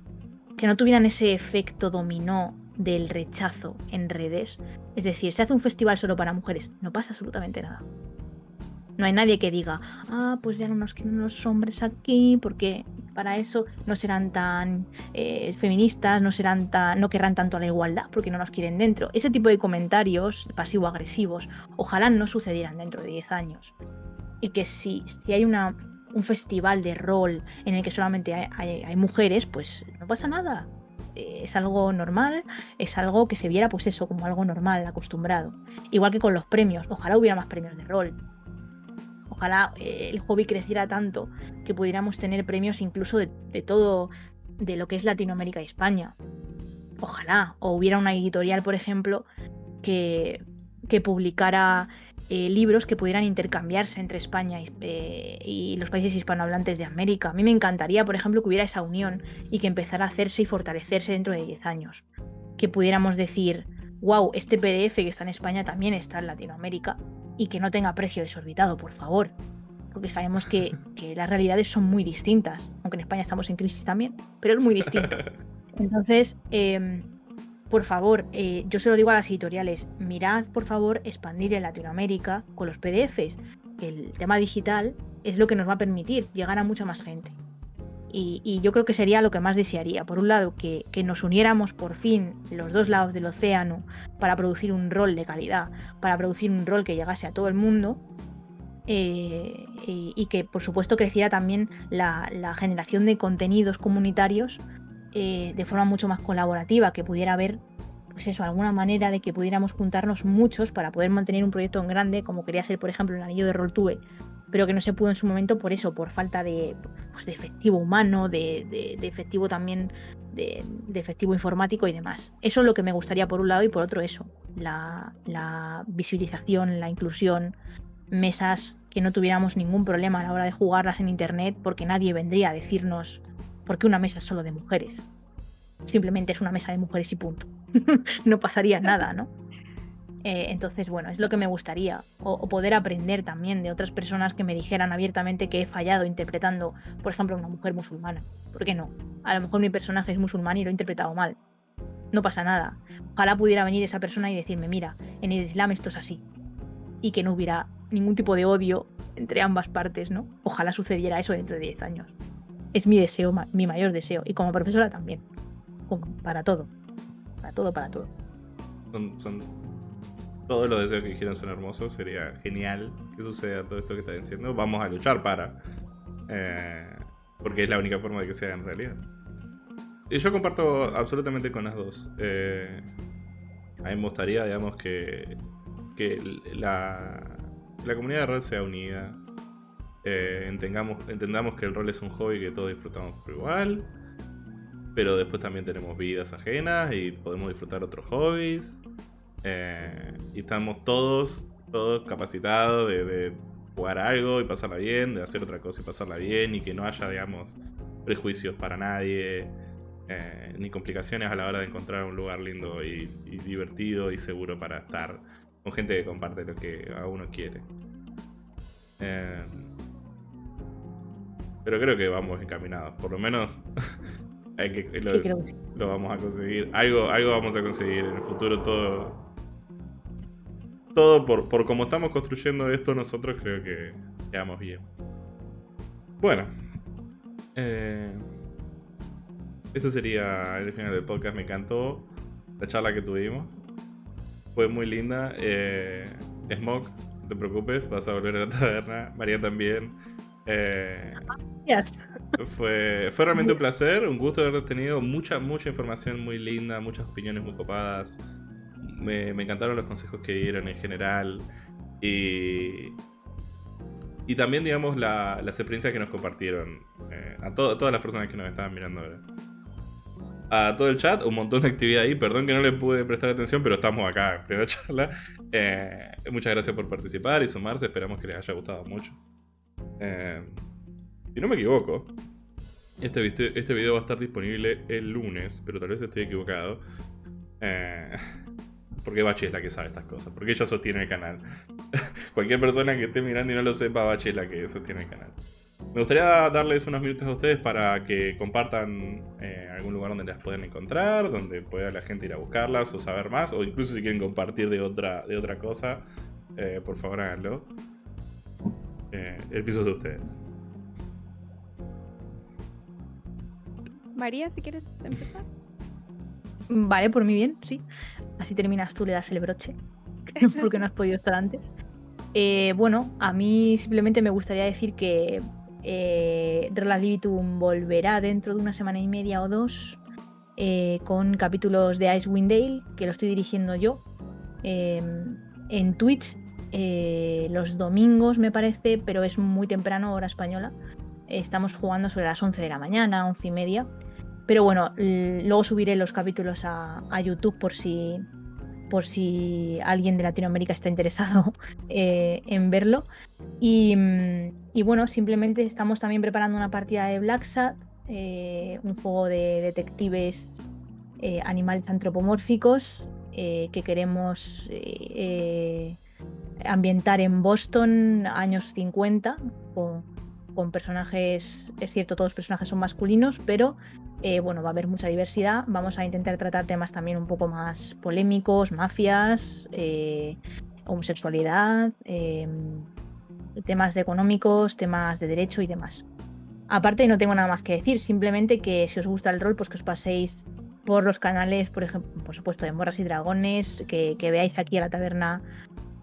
S2: que no tuvieran ese efecto dominó del rechazo en redes. Es decir, se hace un festival solo para mujeres, no pasa absolutamente nada. No hay nadie que diga, ah, pues ya no nos quieren los hombres aquí, porque para eso no serán tan eh, feministas, no serán tan, no querrán tanto a la igualdad, porque no nos quieren dentro. Ese tipo de comentarios pasivo-agresivos, ojalá no sucedieran dentro de 10 años. Y que si, si hay una, un festival de rol en el que solamente hay, hay, hay mujeres, pues no pasa nada. Eh, es algo normal, es algo que se viera, pues eso, como algo normal, acostumbrado. Igual que con los premios, ojalá hubiera más premios de rol ojalá eh, el hobby creciera tanto que pudiéramos tener premios incluso de, todo, de lo que es Latinoamérica y España. Ojalá, o hubiera una editorial, por ejemplo, que, que publicara eh, libros que pudieran intercambiarse entre España y, eh, y, los países hispanohablantes de América. A mí me encantaría, por ejemplo, que hubiera esa unión y que empezara a hacerse y fortalecerse dentro de 10 años. Que pudiéramos decir, wow, este PDF que está en España también está en Latinoamérica y que no tenga precio desorbitado, por favor. Porque sabemos que, que, las realidades son muy distintas, aunque en España estamos en crisis también, pero es muy distinto. Entonces, eh, por favor, eh, yo se lo digo a las editoriales, mirad, por favor, expandir en Latinoamérica con los PDFs. El tema digital es lo que nos va a permitir llegar a mucha más gente. Y, yo creo que sería lo que más desearía. Por un lado, que, nos uniéramos por fin los dos lados del océano para producir un rol de calidad, para producir un rol que llegase a todo el mundo. Eh, y, que por supuesto creciera también la, generación de contenidos comunitarios eh, de forma mucho más colaborativa, que pudiera haber, pues eso, alguna manera de que pudiéramos juntarnos muchos para poder mantener un proyecto en grande, como quería ser, por ejemplo, el anillo de Roltube, pero que no se pudo en su momento por eso, por falta de, pues, efectivo humano, de efectivo también, de, efectivo informático y demás. Eso es lo que me gustaría por un lado y por otro eso, la, la visibilización, la inclusión, mesas que no tuviéramos ningún problema a la hora de jugarlas en internet porque nadie vendría a decirnos por qué una mesa es solo de mujeres. Simplemente es una mesa de mujeres y punto. no pasaría nada, ¿no? Eh, entonces, bueno, es lo que me gustaría. O, poder aprender también de otras personas que me dijeran abiertamente que he fallado interpretando, por ejemplo, a una mujer musulmana. ¿Por qué no? A lo mejor mi personaje es musulmán y lo he interpretado mal. No pasa nada. Ojalá pudiera venir esa persona y decirme, mira, en el Islam esto es así. Y que no hubiera ningún tipo de odio entre ambas partes, ¿no? Ojalá sucediera eso dentro de 10 años. Es mi deseo, mi mayor deseo. Y como profesora también. Para todo. Para todo, para todo.
S1: Son- todos los deseos que dijeron son hermosos. Sería genial que suceda todo esto que están diciendo. Vamos a luchar para. eh, porque es la única forma de que sea en realidad. Y yo comparto absolutamente con las dos. Eh, a mí me gustaría, digamos, que, que la, la comunidad de rol sea unida. Eh, entendamos, entendamos que el rol es un hobby que todos disfrutamos por igual. Pero después también tenemos vidas ajenas y podemos disfrutar otros hobbies. Eh, y estamos todos, todos capacitados de, de jugar algo y pasarla bien, de hacer otra cosa y pasarla bien, y que no haya, digamos, prejuicios para nadie, eh, ni complicaciones a la hora de encontrar un lugar lindo y, y divertido y seguro para estar con gente que comparte lo que a uno quiere. Eh, pero creo que vamos encaminados, por lo menos hay que, lo,
S2: Sí, creo que sí.
S1: lo vamos a conseguir. Algo, algo vamos a conseguir en el futuro, todo. Todo por, por cómo estamos construyendo esto, nosotros creo que quedamos bien. Bueno. Eh, esto sería el final del podcast. Me encantó la charla que tuvimos. Fue muy linda. Eh, Smog, no te preocupes, vas a volver a la taberna. María también. Eh,
S2: Gracias.
S1: fue, fue realmente un placer, un gusto haber tenido mucha, mucha información muy linda, muchas opiniones muy copadas. Me, encantaron los consejos que dieron en general. Y, y también, digamos, la- las experiencias que nos compartieron eh, a, to- todas las personas que nos estaban mirando ahora. A todo el chat, un montón de actividad ahí. Perdón que no le pude prestar atención, pero estamos acá en plena charla. Eh, muchas gracias por participar y sumarse. Esperamos que les haya gustado mucho. Eh, si no me equivoco, este, este video va a estar disponible el lunes, pero tal vez estoy equivocado. Eh, porque Bachi es la que sabe estas cosas, porque ella sostiene el canal. Cualquier persona que esté mirando y no lo sepa, Bachi es la que sostiene el canal. Me gustaría darles unos minutos a ustedes para que compartan eh, algún lugar donde las puedan encontrar, donde pueda la gente ir a buscarlas o saber más, o incluso si quieren compartir de otra, de otra cosa, eh, por favor háganlo. Eh, el piso es de ustedes.
S3: María, si quieres empezar.
S2: Vale, por mí bien, sí. Así terminas tú, le das el broche. porque no has podido estar antes. Eh, bueno, a mí simplemente me gustaría decir que eh, Relativitum volverá dentro de una semana y media o dos eh, con capítulos de Icewind Dale, que lo estoy dirigiendo yo, eh, en Twitch eh, los domingos, me parece, pero es muy temprano, hora española. Estamos jugando sobre las 11 de la mañana, 11 y media. Pero bueno, luego subiré los capítulos a, a YouTube por si, por si alguien de Latinoamérica está interesado eh, en verlo. Y, y bueno, simplemente estamos también preparando una partida de Black Sat, eh, un juego de detectives eh, animales antropomórficos que queremos ambientar en Boston, años 50, con, con personajes, es cierto, todos los personajes son masculinos, pero eh, bueno, va a haber mucha diversidad. Vamos a intentar tratar temas también un poco más polémicos, mafias, eh, homosexualidad, eh, temas de económicos, temas de derecho y demás. Aparte, no tengo nada más que decir, simplemente que si os gusta el rol, pues que os paséis por los canales, por ejemplo, por supuesto, de Morras y Dragones, que, que veáis aquí a la taberna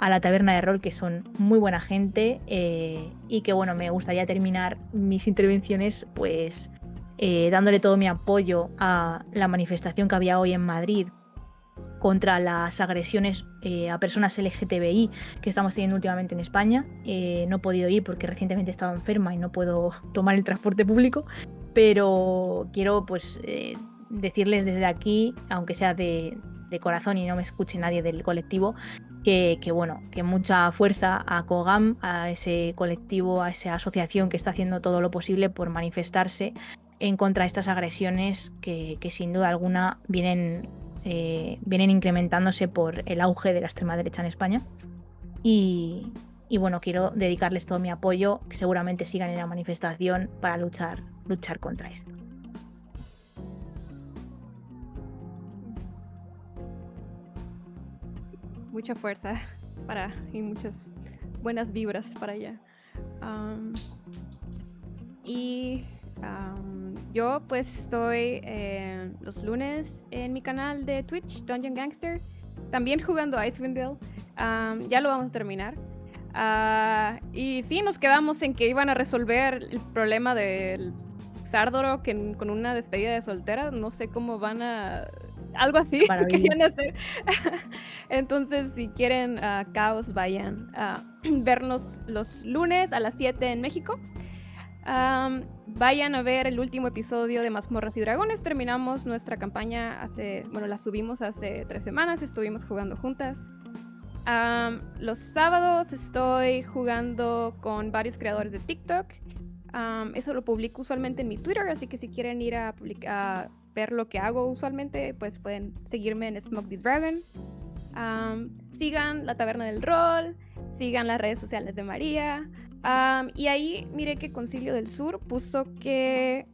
S2: a la taberna de rol, que son muy buena gente eh, y que bueno, me gustaría terminar mis intervenciones pues eh, dándole todo mi apoyo a la manifestación que había hoy en Madrid contra las agresiones eh, a personas LGTBI que estamos teniendo últimamente en España. Eh, no he podido ir porque recientemente he estado enferma y no puedo tomar el transporte público, pero quiero pues decirles desde aquí, aunque sea de, de corazón y no me escuche nadie del colectivo, que, que, bueno, que mucha fuerza a COGAM, a ese colectivo, a esa asociación que está haciendo todo lo posible por manifestarse en contra de estas agresiones que, que sin duda alguna vienen eh, vienen incrementándose por el auge de la extrema derecha en España. Y, y bueno, quiero dedicarles todo mi apoyo, que seguramente sigan en la manifestación para luchar, luchar contra esto.
S3: Mucha fuerza para y muchas buenas vibras para allá. Y yo pues estoy eh, los lunes en mi canal de Twitch, Dungeon Gangster, también jugando Icewind Dale. Ya lo vamos a terminar. Ah, y sí, nos quedamos en que iban a resolver el problema del Sardoro que con una despedida de soltera. No sé cómo van a... Algo así querían hacer. Entonces, si quieren ah, caos, vayan a vernos los lunes a las 7 en México. Vayan a ver el último episodio de Mazmorras y Dragones. Terminamos nuestra campaña hace, bueno, la subimos hace tres semanas. Estuvimos jugando juntas. Los sábados estoy jugando con varios creadores de TikTok. Eso lo publico usualmente en mi Twitter, así que si quieren ir a, a ver lo que hago usualmente, pues pueden seguirme en Smoke the Dragon. Sigan la Taberna del Rol, sigan las redes sociales de María. Y ahí miré que Concilio del Sur puso que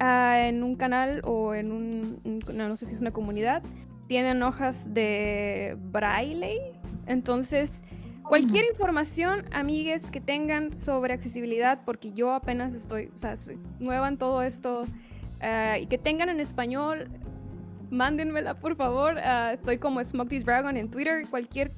S3: ah, en un canal o en un, no, no sé si es una comunidad, tienen hojas de braille. Entonces, cualquier información, amigues, que tengan sobre accesibilidad, porque yo apenas estoy, o sea, soy nueva en todo esto, ah, y que tengan en español, mándenmela, por favor. Ah, estoy como Smoke This Dragon en Twitter, cualquier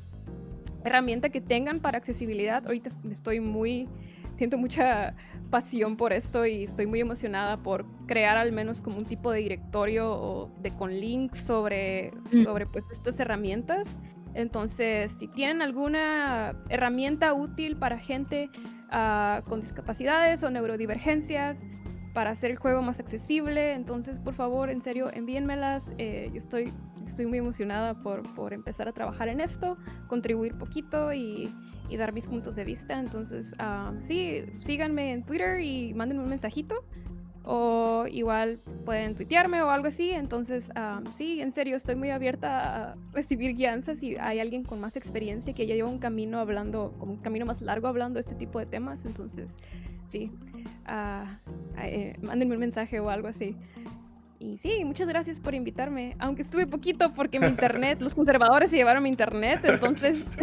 S3: herramienta que tengan para accesibilidad. Ahorita estoy muy, siento mucha pasión por esto y estoy muy emocionada por crear al menos como un tipo de directorio o de con links sobre,
S2: Mm.
S3: sobre pues estas herramientas. Entonces, si tienen alguna herramienta útil para gente ah, con discapacidades o neurodivergencias, para hacer el juego más accesible, entonces por favor, en serio, envíenmelas. Eh, yo estoy, estoy muy emocionada por, por empezar a trabajar en esto, contribuir poquito y, y dar mis puntos de vista. Entonces, ah, sí, síganme en Twitter y mándenme un mensajito. O igual pueden tuitearme o algo así. Entonces, ah, sí, en serio, estoy muy abierta a recibir guianzas si hay alguien con más experiencia que ya lleva un camino hablando, como un camino más largo hablando de este tipo de temas. Entonces, sí, ah, eh, mándenme un mensaje o algo así. Y sí, muchas gracias por invitarme. Aunque estuve poquito porque mi internet, los conservadores se llevaron mi internet, entonces.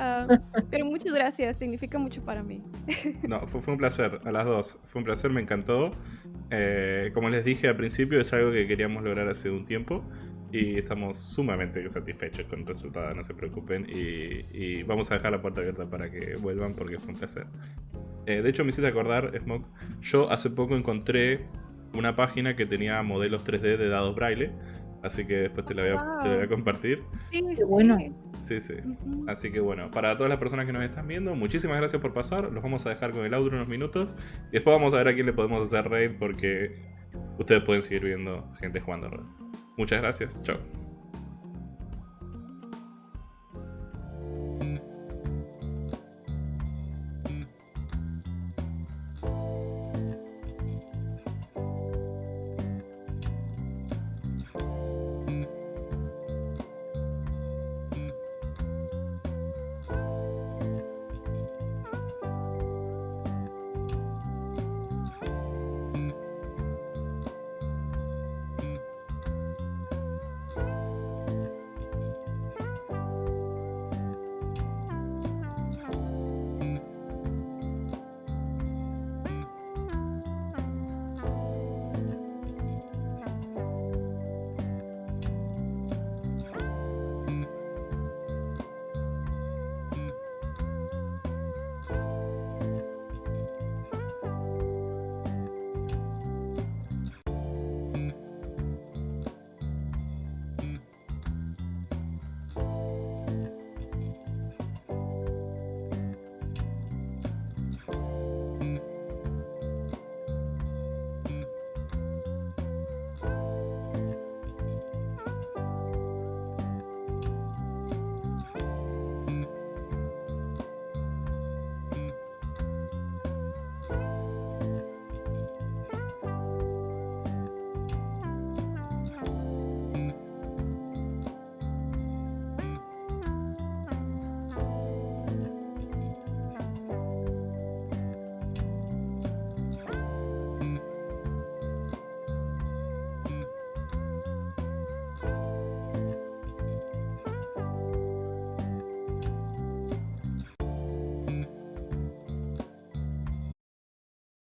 S3: Ah, pero muchas gracias, significa mucho para mí.
S1: No, fue, un placer, a las dos. Fue un placer, me encantó. Eh, como les dije al principio, es algo que queríamos lograr hace un tiempo y estamos sumamente satisfechos con el resultado, no se preocupen. Y, y vamos a dejar la puerta abierta para que vuelvan porque fue un placer. Eh, de hecho, me hiciste acordar, Smoke, yo hace poco encontré una página que tenía modelos 3D de dados braille, así que después te la voy a, te la voy a compartir.
S3: Sí,
S2: Qué bueno.
S3: sí.
S1: Sí, sí. Así que bueno, para todas las personas que nos están viendo, muchísimas gracias por pasar. Los vamos a dejar con el audio unos minutos. Y después vamos a ver a quién le podemos hacer raid porque ustedes pueden seguir viendo gente jugando. Muchas gracias. Chao.